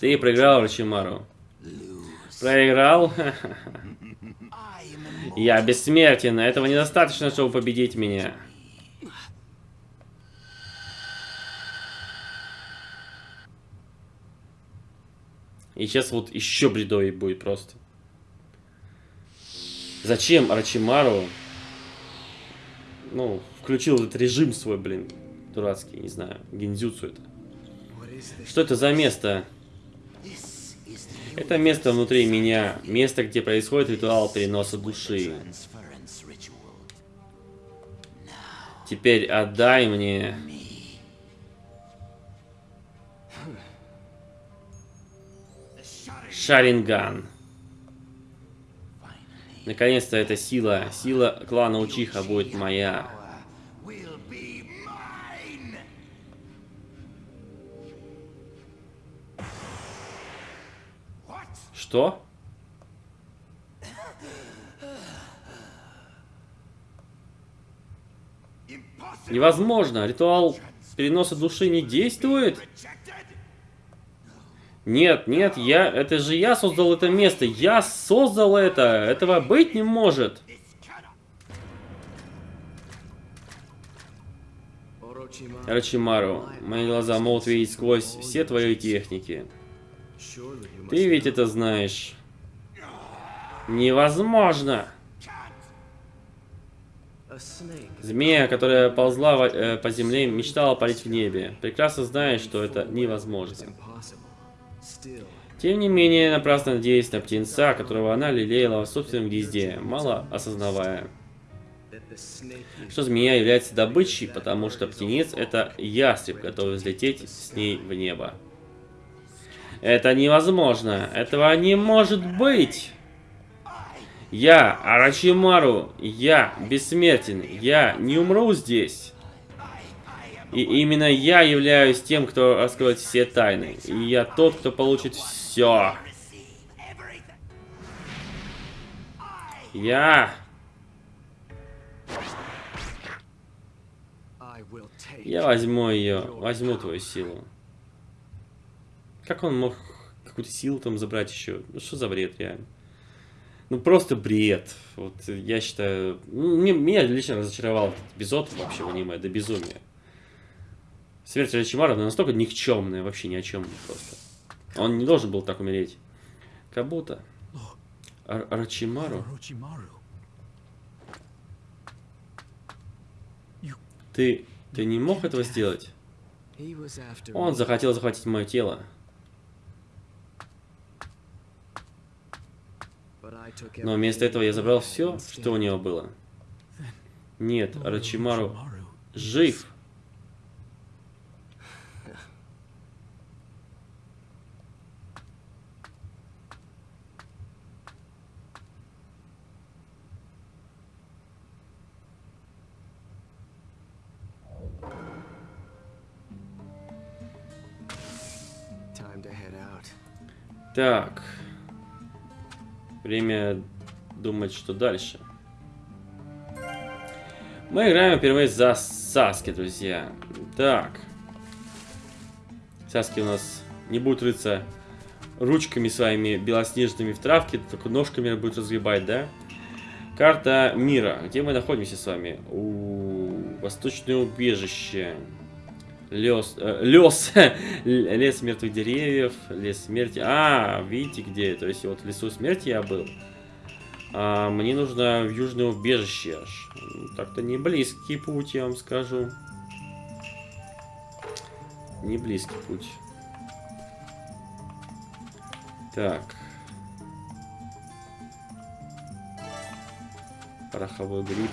Ты проиграл Рачимару. Проиграл? Я бессмертен. Этого недостаточно, чтобы победить меня. И сейчас вот еще бредовый будет просто. Зачем Арачимару, ну, включил этот режим свой, блин, дурацкий, не знаю, гензюцу это. Что это за место? Это место внутри меня, место, где происходит ритуал переноса души. Теперь отдай мне... Шаринган. Наконец-то эта сила, сила клана Учиха будет моя. Что? Невозможно. Ритуал переноса души не действует. Нет, нет, я... Это же я создал это место. Я создал это. Этого быть не может. Рачимару, мои глаза могут видеть сквозь все твои техники. Ты ведь это знаешь. Невозможно. Змея, которая ползла э, по земле, мечтала парить в небе. Прекрасно знаешь, что это невозможно. Тем не менее, напрасно надеясь на птенца, которого она лелеяла в собственном гнезде, мало осознавая, что змея является добычей, потому что птенец — это ястреб, готовый взлететь с ней в небо. Это невозможно! Этого не может быть! Я, Арачимару, я бессмертен, я не умру здесь. И именно я являюсь тем, кто раскроет все тайны. И я тот, кто получит все. Я... Я возьму ее, возьму твою силу. Как он мог какую-то силу там забрать еще? Ну что за бред, реально? Ну просто бред. Вот я считаю... ну, мне- меня лично разочаровал этот эпизод вообще в аниме, до безумия. Смерть Рачимара настолько никчемная, вообще ни о чем просто. Он не должен был так умереть. Кабута. Ар- Рачимару. Ты... Ты не мог этого сделать? Он захотел захватить мое тело. but I took Но вместо этого я забрал все, что у него было. Нет, Рачимару жив. Так. Время думать, что дальше. Мы играем впервые за Саски, друзья. Так. Саски у нас не будет рыться ручками своими белоснежными в травке, только ножками будет разгребать, да? Карта мира. Где мы находимся с вами? У Восточное убежище. Лес, э, лес, лес мертвых деревьев, лес смерти. А, видите где? То есть вот в лесу смерти я был. А, мне нужно в южное убежище аж. Так-то не близкий путь, я вам скажу. Не близкий путь. Так. Пороховой гриб.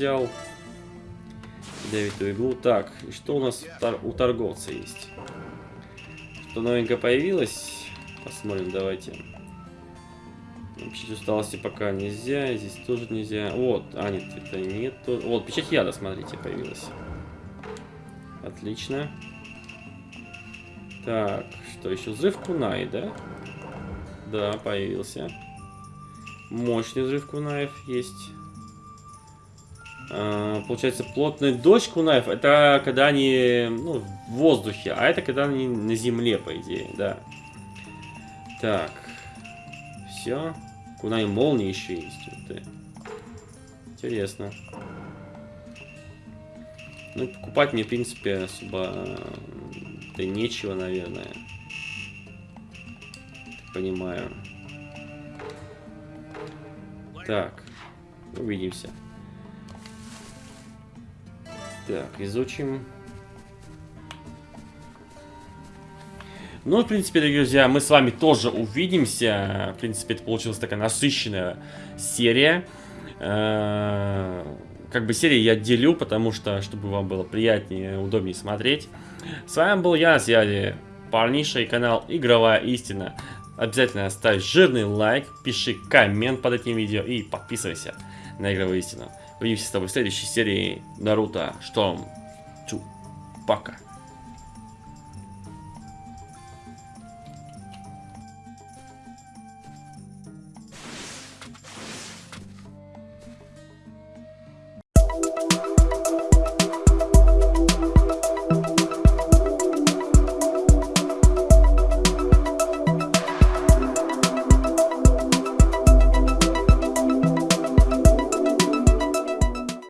Взял. Ядовитую иглу. Так, и что у нас у тор- у торговца есть? Что новенькое появилось? Посмотрим, давайте. Печать усталости пока нельзя, здесь тоже нельзя. Вот, а нет, это нет. Вот, печать яда, смотрите, появилась. Отлично. Так, что еще? Взрыв кунай, да? Да, появился. Мощный взрыв кунаев есть. А, получается, плотный дождь кунаев, это когда они ну, в воздухе, а это когда они на земле, по идее, да. Так. Все. Кунай молнии еще есть. Ты. Интересно. Ну, покупать мне, в принципе, особо да нечего, наверное. Понимаю. Так. Увидимся. Так, изучим. Ну, в принципе, дорогие друзья, мы с вами тоже увидимся. В принципе, это получилась такая насыщенная серия. Э, Как бы серии я делю, потому что, чтобы вам было приятнее, удобнее смотреть. С вами был я, связи парниша и канал Игровая Истина. Обязательно ставь жирный лайк, пиши коммент под этим видео и подписывайся на Игровую Истину. Увидимся с тобой в следующей серии Наруто Шторм 2. Пока.